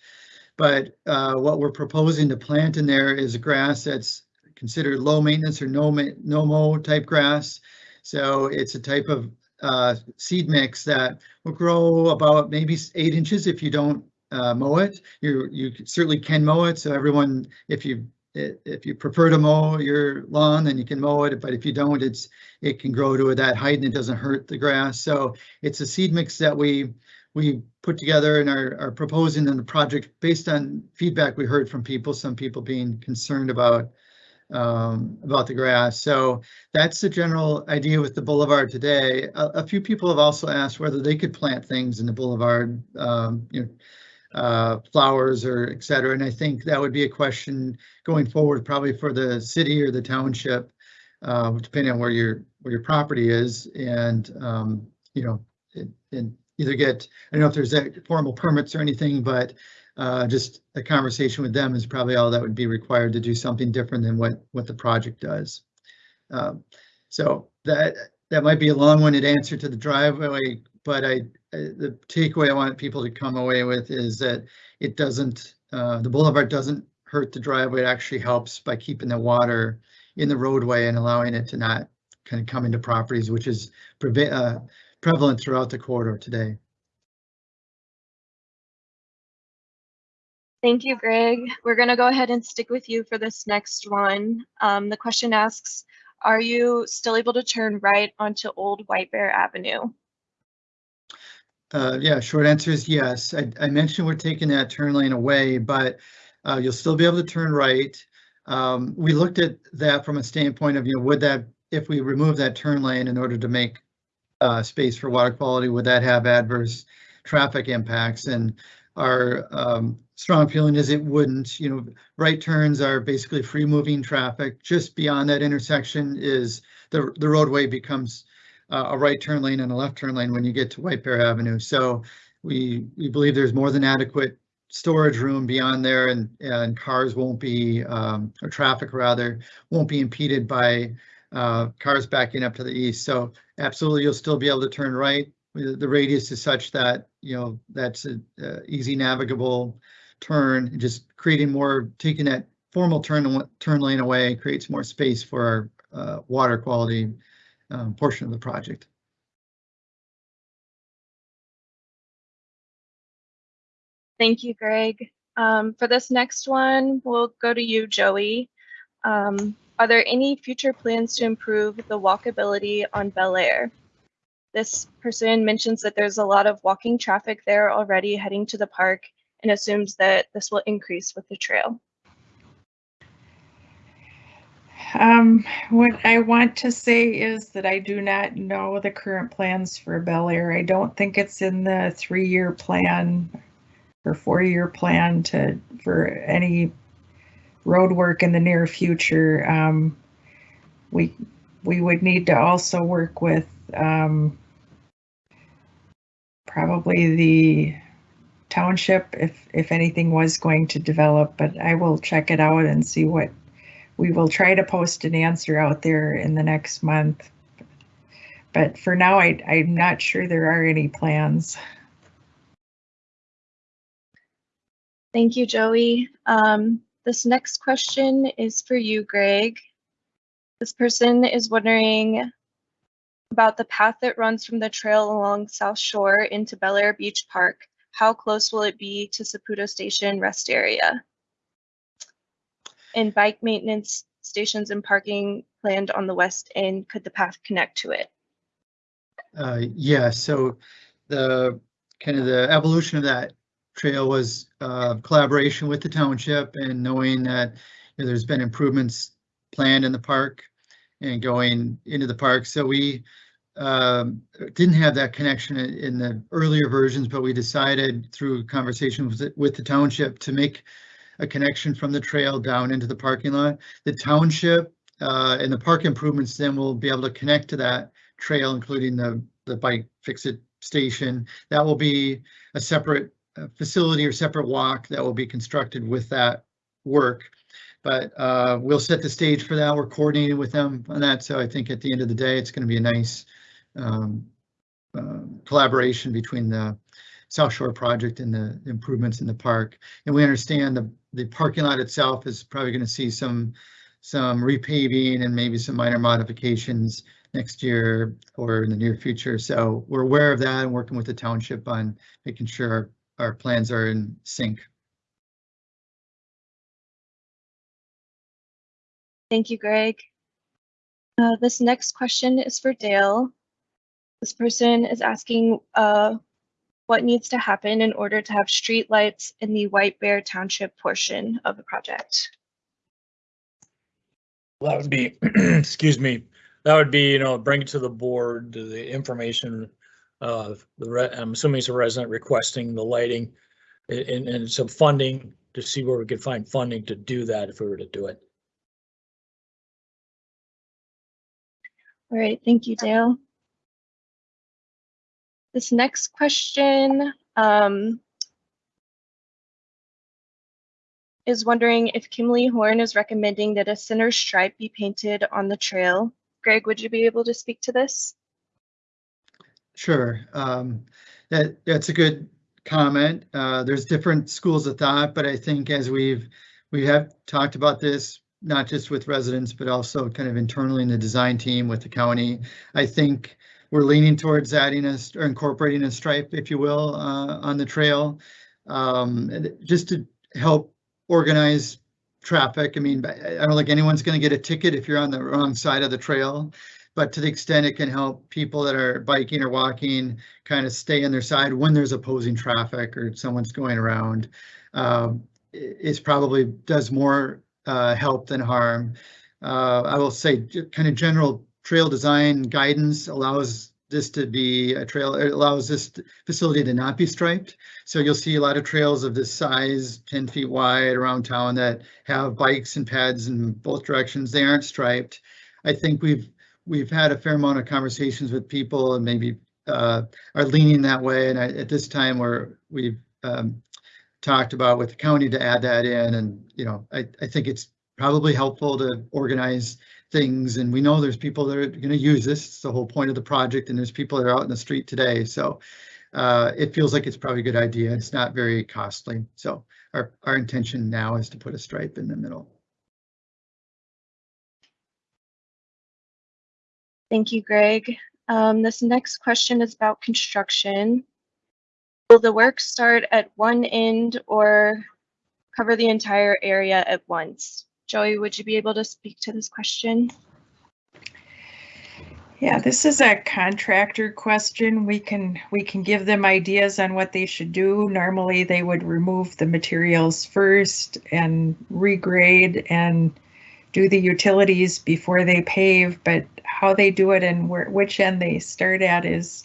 But uh, what we're proposing to plant in there is grass that's considered low maintenance or no ma- no mow type grass. So it's a type of uh, seed mix that will grow about maybe eight inches if you don't uh, mow it. You you certainly can mow it. So everyone, if you i- if you prefer to mow your lawn, then you can mow it. But if you don't, it's it can grow to that height and it doesn't hurt the grass. So it's a seed mix that we we put together and are, are proposing in the project based on feedback we heard from people, some people being concerned about um, about the grass. So that's the general idea with the boulevard today. A, a few people have also asked whether they could plant things in the boulevard, um, you know, uh, flowers or et cetera. And I think that would be a question going forward, probably for the city or the township, uh, depending on where your, where your property is and, um, you know, and either get, I don't know if there's formal permits or anything, but uh, just a conversation with them is probably all that would be required to do something different than what, what the project does. Um, So that, that might be a long-winded answer to the driveway, but I, I- the takeaway I want people to come away with is that it doesn't, uh, the boulevard doesn't hurt the driveway. It actually helps by keeping the water in the roadway and allowing it to not kind of come into properties, which is uh, prevalent throughout the corridor today. Thank you, Greg. We're going to go ahead and stick with you for this next one. Um, the question asks, are you still able to turn right onto Old White Bear Avenue? Uh, yeah, short answer is yes. I, I mentioned we're taking that turn lane away, but uh, you'll still be able to turn right. Um, we looked at that from a standpoint of, you know, would that, if we remove that turn lane in order to make uh, space for water quality, would that have adverse traffic impacts? And our um, strong feeling is it wouldn't, you know, right turns are basically free moving traffic. Just beyond that intersection is the, the roadway becomes uh, a right turn lane and a left turn lane when you get to White Bear Avenue. So we, we believe there's more than adequate storage room beyond there and, and cars won't be, um, or traffic rather, won't be impeded by uh, cars backing up to the east. So absolutely, you'll still be able to turn right. The radius is such that, you know, that's a uh, easy navigable turn, just creating more, taking that formal turn, turn lane away creates more space for our uh, water quality um, portion of the project. Thank you, Greg. Um, for this next one, we'll go to you, Joey. Um, are there any future plans to improve the walkability on Bellaire? This person mentions that there's a lot of walking traffic there already heading to the park and assumes that this will increase with the trail. Um, what I want to say is that I do not know the current plans for Bellaire. I don't think it's in the three-year plan or four-year plan to, for any road work in the near future. Um, we, we would need to also work with, um, probably the township if, if anything was going to develop, but I will check it out and see what we will try to post an answer out there in the next month. But for now, I, I'm not sure there are any plans. Thank you, Joey. Um, this next question is for you, Greg. This person is wondering about the path that runs from the trail along South Shore into Bellaire Beach Park. How close will it be to Saputo Station rest area? And bike maintenance stations and parking planned on the west end, could the path connect to it? Uh, yeah, so the kind of the evolution of that trail was uh, collaboration with the township and knowing that you know, there's been improvements planned in the park and going into the park. So we um, didn't have that connection in, the earlier versions, but we decided through conversations with the, with the township to make a connection from the trail down into the parking lot. The township uh, and the park improvements then will be able to connect to that trail, including the, the bike fix-it station. That will be a separate uh, facility or separate walk that will be constructed with that work. But uh, we'll set the stage for that. We're coordinating with them on that. So I think at the end of the day, it's going to be a nice um, uh, collaboration between the South Shore project and the improvements in the park. And we understand the, the parking lot itself is probably going to see some, some repaving and maybe some minor modifications next year or in the near future. So we're aware of that and working with the township on making sure our, plans are in sync. Thank you, Greg. Uh, this next question is for Dale. This person is asking uh, what needs to happen in order to have streetlights in the White Bear Township portion of the project. That would be, [clears throat] excuse me, that would be, you know, bring it to the board, the information. Uh, the, re- I'm assuming it's a resident requesting the lighting and, and some funding to see where we could find funding to do that if we were to do it. All right, thank you, Dale. This next question um, is wondering if Kimley Horn is recommending that a center stripe be painted on the trail. Greg, would you be able to speak to this? Sure. Um, that, that's a good comment. Uh, there's different schools of thought, but I think as we've, we have talked about this, not just with residents, but also kind of internally in the design team with the county. I think we're leaning towards adding a, or incorporating a stripe, if you will, uh, on the trail. Um, just to help organize traffic. I mean, I don't think anyone's going to get a ticket if you're on the wrong side of the trail. But to the extent it can help people that are biking or walking kind of stay on their side when there's opposing traffic or someone's going around, it's probably does more uh, help than harm. Uh, I will say, kind of general trail design guidance allows this to be a trail, it allows this facility to not be striped. So you'll see a lot of trails of this size, 10 feet wide around town that have bikes and pads in both directions. They aren't striped. I think we've, we've had a fair amount of conversations with people and maybe uh, are leaning that way. And I, at this time, we're, we've um, talked about with the county to add that in. And, you know, I, I think it's probably helpful to organize things. And we know there's people that are going to use this. It's the whole point of the project. And there's people that are out in the street today. So uh, it feels like it's probably a good idea. It's not very costly. So our, our intention now is to put a stripe in the middle. Thank you, Greg. Um, this next question is about construction. Will the work start at one end or cover the entire area at once? Joey, would you be able to speak to this question? Yeah, this is a contractor question. We can, we can give them ideas on what they should do. Normally, they would remove the materials first and regrade and do the utilities before they pave, but how they do it and where, which end they start at is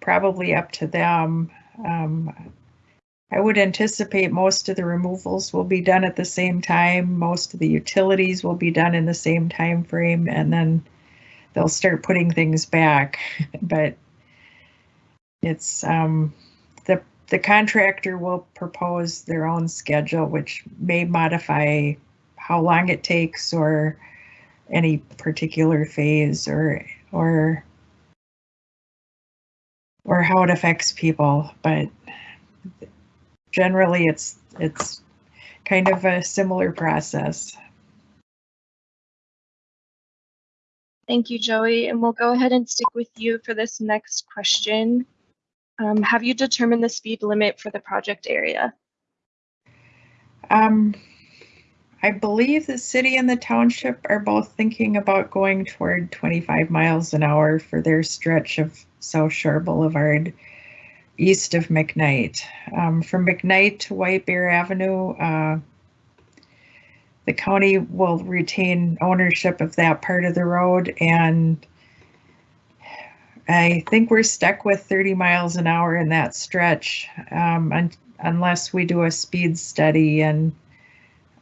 probably up to them. Um, I would anticipate most of the removals will be done at the same time. Most of the utilities will be done in the same time frame, and then they'll start putting things back. [laughs] But it's um, the the contractor will propose their own schedule, which may modify how long it takes or any particular phase or or or how it affects people. But generally, it's it's kind of a similar process. Thank you, Joey, and we'll go ahead and stick with you for this next question. Um, have you determined the speed limit for the project area? Um, I believe the city and the township are both thinking about going toward 25 miles an hour for their stretch of South Shore Boulevard east of McKnight. Um, from McKnight to White Bear Avenue, uh, the county will retain ownership of that part of the road and I think we're stuck with 30 miles an hour in that stretch um, un- unless we do a speed study and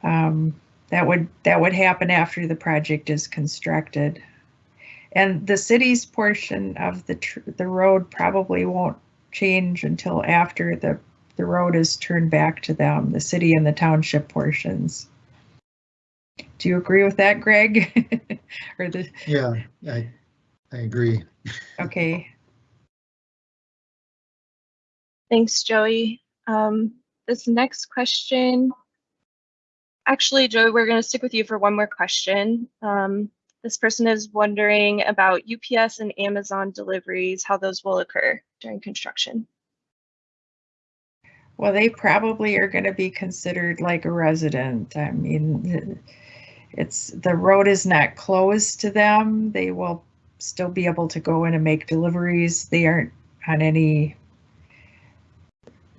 um, that would that would happen after the project is constructed. And the city's portion of the the road probably won't change until after the the road is turned back to them, the city and the township portions. Do you agree with that, Greg? [laughs] or the Yeah, I, I agree. Okay, Thanks, Joey. Um, this next question, actually, Joey, we're going to stick with you for one more question. Um, this person is wondering about UPS and Amazon deliveries, how those will occur during construction. well, they probably are gonna be considered like a resident. I mean, it's, the road is not closed to them. They will still be able to go in and make deliveries. They aren't on any,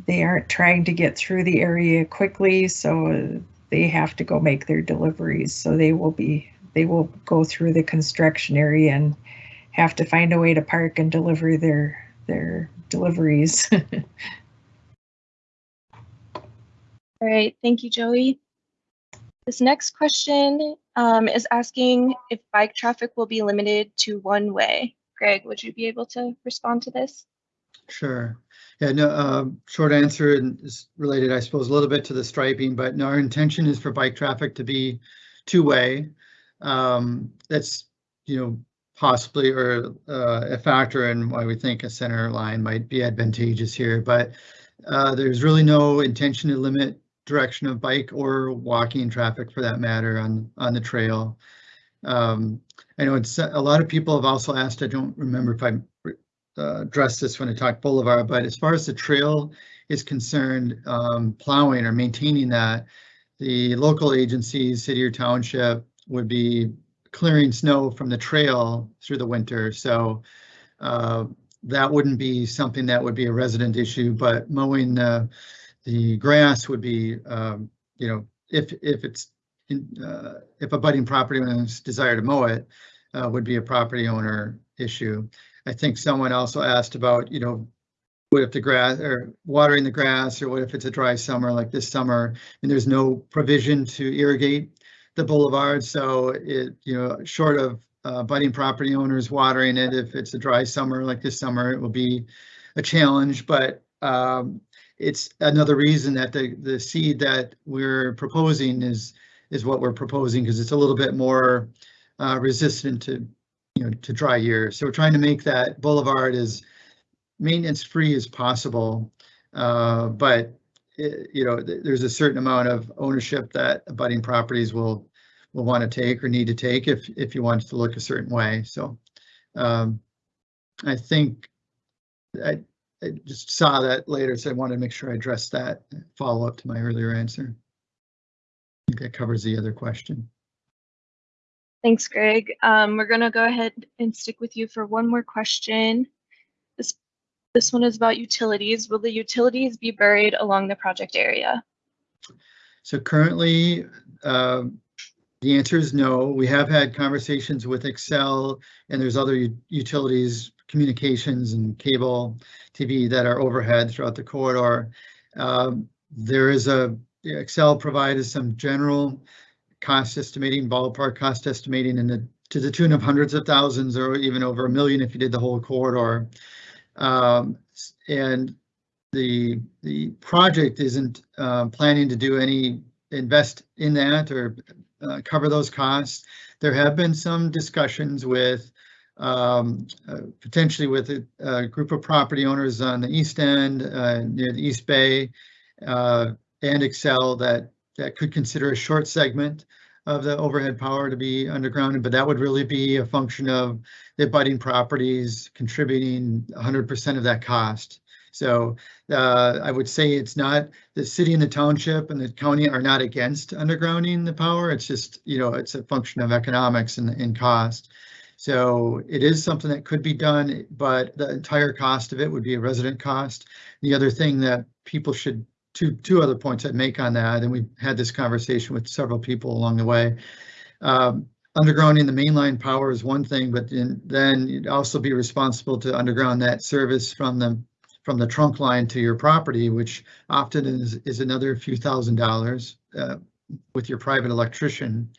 they aren't trying to get through the area quickly, so they have to go make their deliveries. So they will be, they will go through the construction area and have to find a way to park and deliver their, their deliveries. [laughs] All right, thank you, Joey. This next question um, is asking if bike traffic will be limited to one way. Greg, would you be able to respond to this? Sure. Yeah, no, um, short answer is related, I suppose, a little bit to the striping, but no, our intention is for bike traffic to be two-way. Um, that's, you know, possibly or uh, a factor in why we think a center line might be advantageous here, but uh, there's really no intention to limit direction of bike or walking traffic for that matter on, on the trail. Um, I know it's, a lot of people have also asked, I don't remember if I uh, addressed this when I talked Boulevard, but as far as the trail is concerned, um, plowing or maintaining that, the local agencies, city or township, would be clearing snow from the trail through the winter. So uh, that wouldn't be something that would be a resident issue, but mowing the, the grass would be, um, you know, if, if it's, in, uh, if a budding property owner's desire to mow it, uh, would be a property owner issue. I think someone also asked about, you know, what if the grass or watering the grass or what if it's a dry summer like this summer and there's no provision to irrigate the boulevard. So it, you know, short of uh, budding property owners watering it, if it's a dry summer like this summer, it will be a challenge. But um, it's another reason that the the seed that we're proposing is is what we're proposing because it's a little bit more uh, resistant to you know to dry years. So we're trying to make that boulevard as maintenance free as possible. Uh, but you know, there's a certain amount of ownership that abutting properties will will want to take or need to take if if you want to look a certain way. So um, I think I, I just saw that later, so I wanted to make sure I addressed that follow up to my earlier answer. I think that covers the other question. Thanks, Greg. Um, we're going to go ahead and stick with you for one more question. This, one is about utilities. Will the utilities be buried along the project area? So currently, um, the answer is no. We have had conversations with Xcel and there's other utilities, communications and cable TV that are overhead throughout the corridor. Um, There is a, Xcel provided some general cost estimating, ballpark cost estimating in the, to the tune of hundreds of thousands or even over a million if you did the whole corridor. Um, And the, the project isn't uh, planning to do any invest in that or uh, cover those costs. There have been some discussions with um, uh, potentially with a, a group of property owners on the east end, uh, near the East Bay, uh, and Xcel that that could consider a short segment of the overhead power to be undergrounded, but that would really be a function of the abutting properties contributing 100% of that cost. So uh, I would say it's not the city and the township and the county are not against undergrounding the power. It's just, you know, it's a function of economics and, and cost. So it is something that could be done, but the entire cost of it would be a resident cost. The other thing that people should, two, two other points I'd make on that, and we've had this conversation with several people along the way. Um, undergrounding the mainline power is one thing, but then, then you'd also be responsible to underground that service from the from the trunk line to your property, which often is, is another few thousand dollars uh, with your private electrician.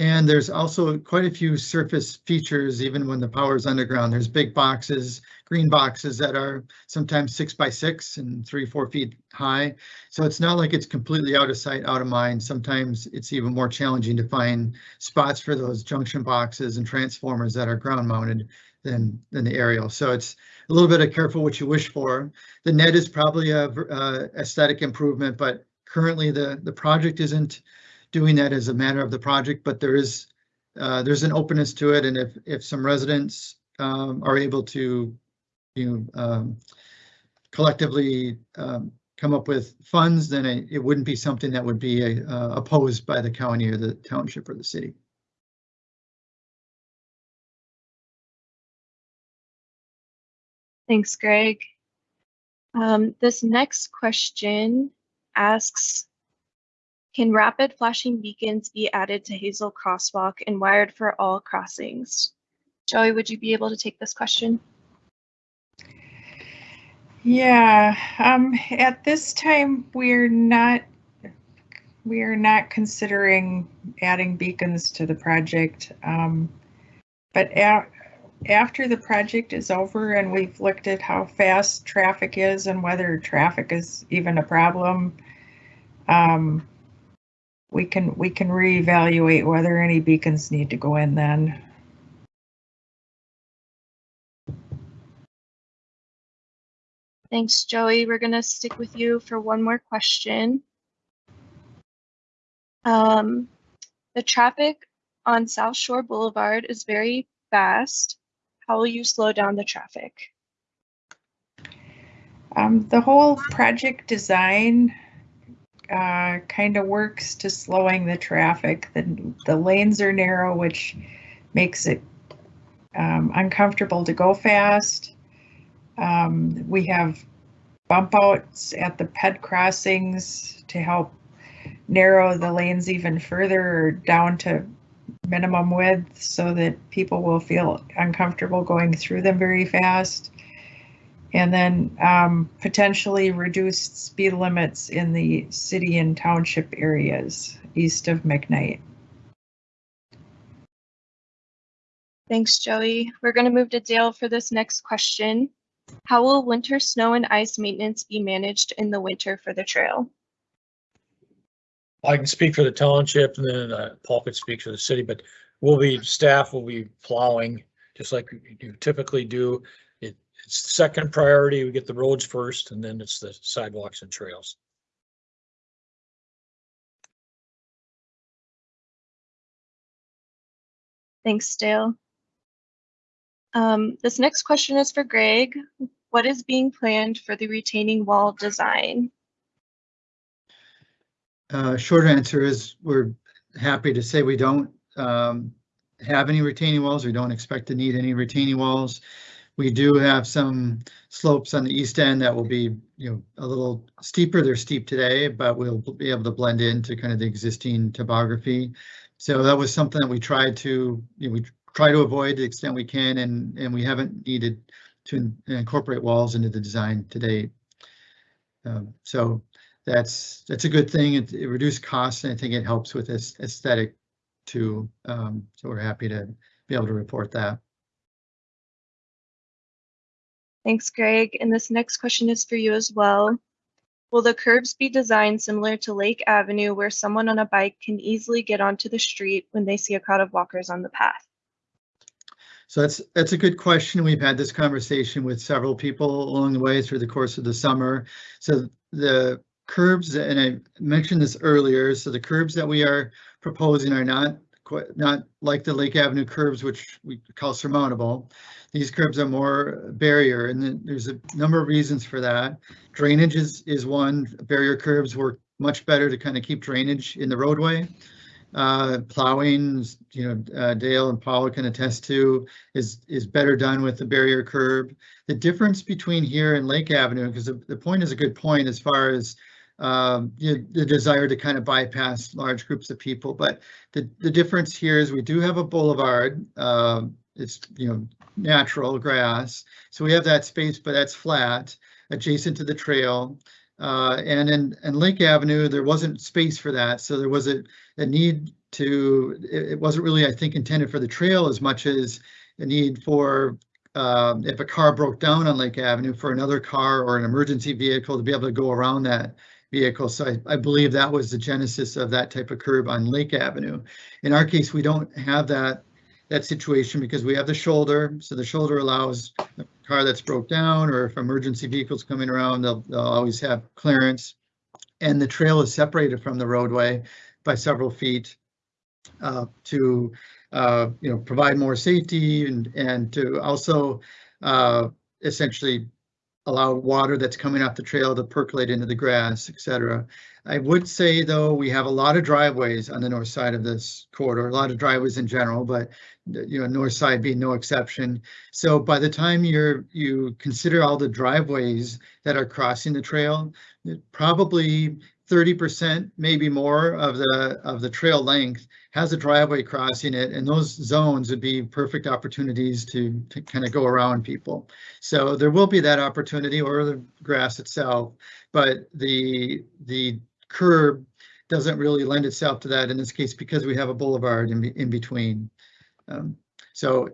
And there's also quite a few surface features, even when the power is underground. There's big boxes, green boxes that are sometimes six by six and three, four feet high. So it's not like it's completely out of sight, out of mind. Sometimes it's even more challenging to find spots for those junction boxes and transformers that are ground mounted than, than the aerial. So it's a little bit of careful what you wish for. The net is probably a uh, aesthetic improvement, but currently the, the project isn't doing that as a matter of the project, but there is, uh, there's an openness to it. And if, if some residents um, are able to, you know, um, collectively um, come up with funds, then it, it wouldn't be something that would be uh, opposed by the county or the township or the city. Thanks, Greg. Um, this next question asks, can rapid flashing beacons be added to Hazel Crosswalk and wired for all crossings? Joey, would you be able to take this question? Yeah, um, at this time, we're not, we are not considering adding beacons to the project. Um, but after the project is over and we've looked at how fast traffic is and whether traffic is even a problem, um, we can, we can reevaluate whether any beacons need to go in then. Thanks, Joey. We're gonna stick with you for one more question. Um, the traffic on South Shore Boulevard is very fast. How will you slow down the traffic? Um, the whole project design uh, kind of works to slowing the traffic. The, the lanes are narrow, which makes it um, uncomfortable to go fast. Um, we have bump outs at the ped crossings to help narrow the lanes even further down to minimum width so that people will feel uncomfortable going through them very fast. And then um, potentially reduced speed limits in the city and township areas east of McKnight. Thanks, Joey. We're gonna move to Dale for this next question. How will winter snow and ice maintenance be managed in the winter for the trail? I can speak for the township and then uh, Paul could speak for the city, but we'll be, staff will be plowing, just like you typically do. It, it's the second priority. We get the roads first and then it's the sidewalks and trails. Thanks, Dale. Um, this next question is for Greg. What is being planned for the retaining wall design? Uh, short answer is we're happy to say we don't um, have any retaining walls. We don't expect to need any retaining walls. We do have some slopes on the east end that will be, you know, a little steeper. They're steep today, but we'll be able to blend into kind of the existing topography. So that was something that we tried to, you know, we try to avoid to the extent we can, and and we haven't needed to in- incorporate walls into the design to date. Um, so that's that's a good thing. It, it reduced costs, and I think it helps with this aesthetic too. Um, so we're happy to be able to report that. Thanks, Greg. And this next question is for you as well. Will the curbs be designed similar to Lake Avenue where someone on a bike can easily get onto the street when they see a crowd of walkers on the path? So that's that's a good question. We've had this conversation with several people along the way through the course of the summer. So the curbs, and I mentioned this earlier, so the curbs that we are proposing are not not like the Lake Avenue curbs, which we call surmountable. These curbs are more barrier, and there's a number of reasons for that. Drainage is is one. Barrier curbs work much better to kind of keep drainage in the roadway. Uh, plowing, you know, uh, Dale and Paula can attest to, is is better done with the barrier curb. The difference between here and Lake Avenue, because the, the point is a good point as far as um, you the desire to kind of bypass large groups of people. But the, the difference here is we do have a boulevard. Um, it's, you know, natural grass. So we have that space, but that's flat adjacent to the trail. Uh, and in, in Lake Avenue, there wasn't space for that, so there was a, a need to, it, it wasn't really, I think, intended for the trail as much as a need for, um, if a car broke down on Lake Avenue, for another car or an emergency vehicle to be able to go around that vehicle. So I, I believe that was the genesis of that type of curb on Lake Avenue. In our case, we don't have that, that situation because we have the shoulder. So the shoulder allows a car that's broke down or if emergency vehicles coming around, they'll, they'll always have clearance. And the trail is separated from the roadway by several feet uh, to, uh, you know, provide more safety and, and to also uh, essentially allow water that's coming off the trail to percolate into the grass, et cetera. I would say, though, we have a lot of driveways on the north side of this corridor, a lot of driveways in general, but you know, north side being no exception. So by the time you're you consider all the driveways that are crossing the trail, probably 30%, maybe more of the of the trail length has a driveway crossing it, and those zones would be perfect opportunities to, to kind of go around people. So there will be that opportunity or the grass itself, but the the curb doesn't really lend itself to that in this case because we have a boulevard in, in between. Um, so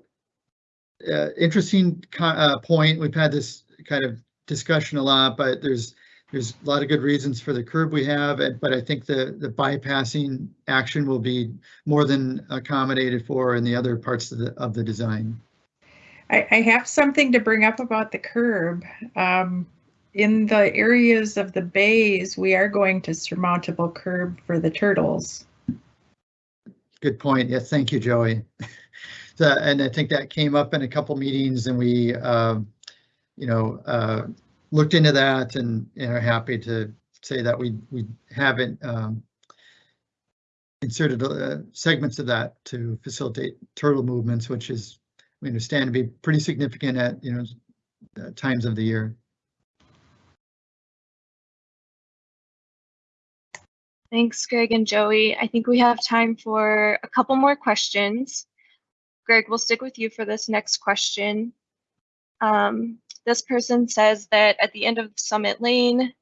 uh, interesting uh, point. We've had this kind of discussion a lot, but there's there's a lot of good reasons for the curb we have, but I think the the bypassing action will be more than accommodated for in the other parts of the of the design. I, I have something to bring up about the curb. Um, in the areas of the bays, we are going to surmountable curb for the turtles. Good point. Yes, thank you, Joey. [laughs] so, and I think that came up in a couple meetings and we, uh, you know, uh, looked into that and, and are happy to say that we, we haven't um, inserted uh, segments of that to facilitate turtle movements, which is, we understand to be pretty significant at, you know, uh, times of the year. Thanks, Greg and Joey. I think we have time for a couple more questions. Greg, we'll stick with you for this next question. Um, this person says that at the end of Summit Lane,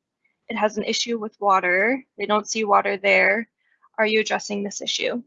it has an issue with water. They don't see water there. Are you addressing this issue?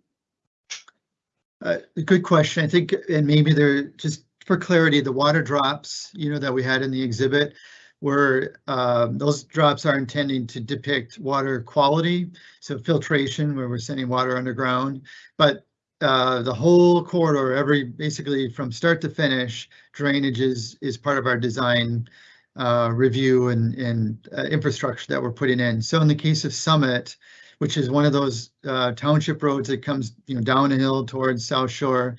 Uh, good question. I think, and maybe they're just for clarity, the water drops, you know, that we had in the exhibit where uh, those drops are intending to depict water quality, so filtration where we're sending water underground. But uh, the whole corridor, every basically from start to finish, drainage is, is part of our design uh, review and, and uh, infrastructure that we're putting in. So in the case of Summit, which is one of those uh, township roads that comes you know down a hill towards South Shore,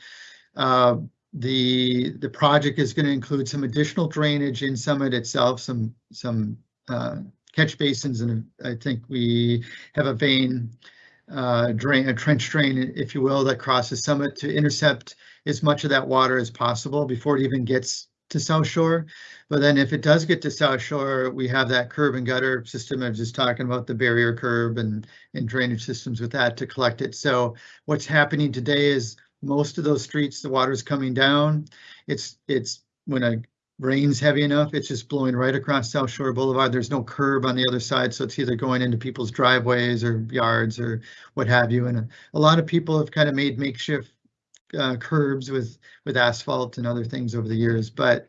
uh, the the project is going to include some additional drainage in Summit itself, some some catch basins, and I think we have a vein uh, drain, a trench drain, if you will, that crosses Summit to intercept as much of that water as possible before it even gets to South Shore. But then if it does get to South Shore, we have that curb and gutter system. I was just talking about the barrier curb and, and drainage systems with that to collect it. So what's happening today is most of those streets, the water's coming down. It's it's when a rain's heavy enough, it's just blowing right across South Shore Boulevard. There's no curb on the other side, so it's either going into people's driveways or yards or what have you. And a, lot of people have kind of made makeshift uh, curbs with with asphalt and other things over the years, but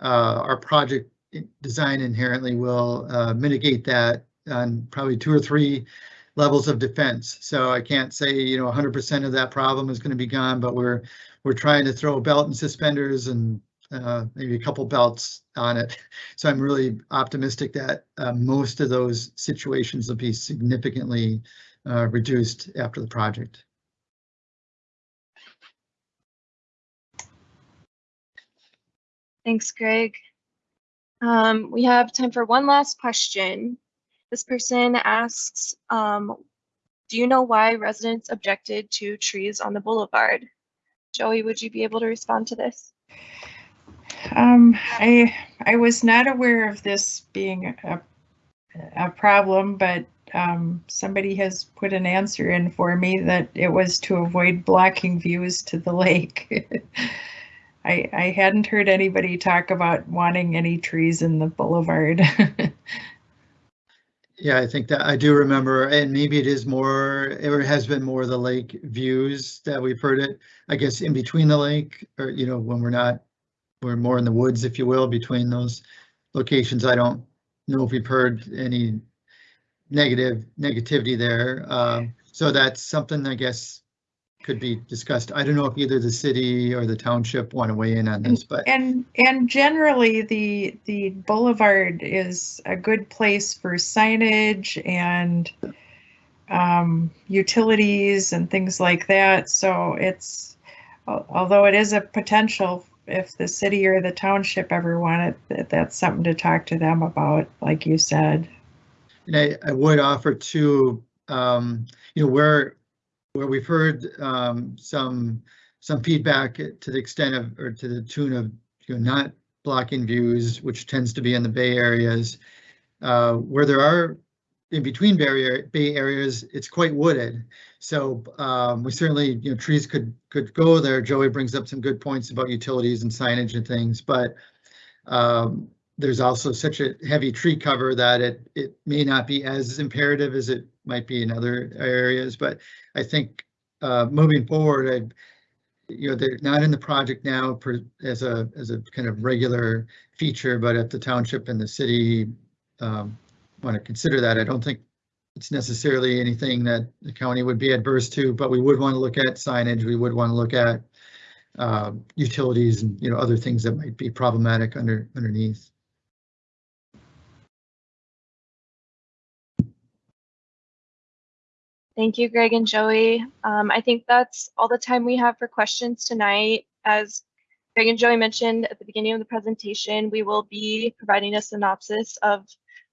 uh, our project design inherently will uh, mitigate that on probably two or three levels of defense. So I can't say, you know, 100% of that problem is going to be gone, but we're we're trying to throw a belt and suspenders and uh, maybe a couple belts on it. [laughs] So I'm really optimistic that uh, most of those situations will be significantly uh, reduced after the project. Thanks, Greg. Um, we have time for one last question. This person asks, um, do you know why residents objected to trees on the boulevard? Joey, would you be able to respond to this? Um, I I was not aware of this being a, a problem, but um, somebody has put an answer in for me that it was to avoid blocking views to the lake. [laughs] I I hadn't heard anybody talk about wanting any trees in the boulevard. [laughs] Yeah, I think that I do remember, and maybe it is more, or has been more the lake views that we've heard it. I guess in between the lake, or you know, when we're not, we're more in the woods, if you will, between those locations. I don't know if we've heard any negative negativity there. Um, so that's something I guess could be discussed. I don't know if either the city or the township want to weigh in on this, but And, and generally, the, the boulevard is a good place for signage and um, utilities and things like that. So it's, although it is a potential, if the city or the township ever wanted, that- that's something to talk to them about, like you said. And I, I would offer to, um, you know, where, where we've heard, um, some, some feedback to the extent of, or to the tune of, you know, not blocking views, which tends to be in the bay areas. Uh, where there are, in between barrier, bay areas, it's quite wooded. So, um, we certainly, you know, trees could, could go there. Joey brings up some good points about utilities and signage and things, but, um, there's also such a heavy tree cover that it, it may not be as imperative as it might be in other areas, but I think, uh, moving forward, I, you know, they're not in the project now per, as a, as a kind of regular feature, but at the township and the city, um, want to consider that, I don't think it's necessarily anything that the county would be adverse to, but we would want to look at signage, we would want to look at, uh, utilities and, you know, other things that might be problematic under, underneath. Thank you, Greg and Joey. Um, I think that's all the time we have for questions tonight. As Greg and Joey mentioned at the beginning of the presentation, we will be providing a synopsis of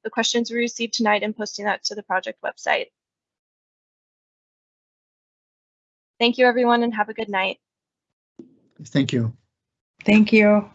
the questions we received tonight and posting that to the project website. Thank you, everyone, and have a good night. Thank you. Thank you.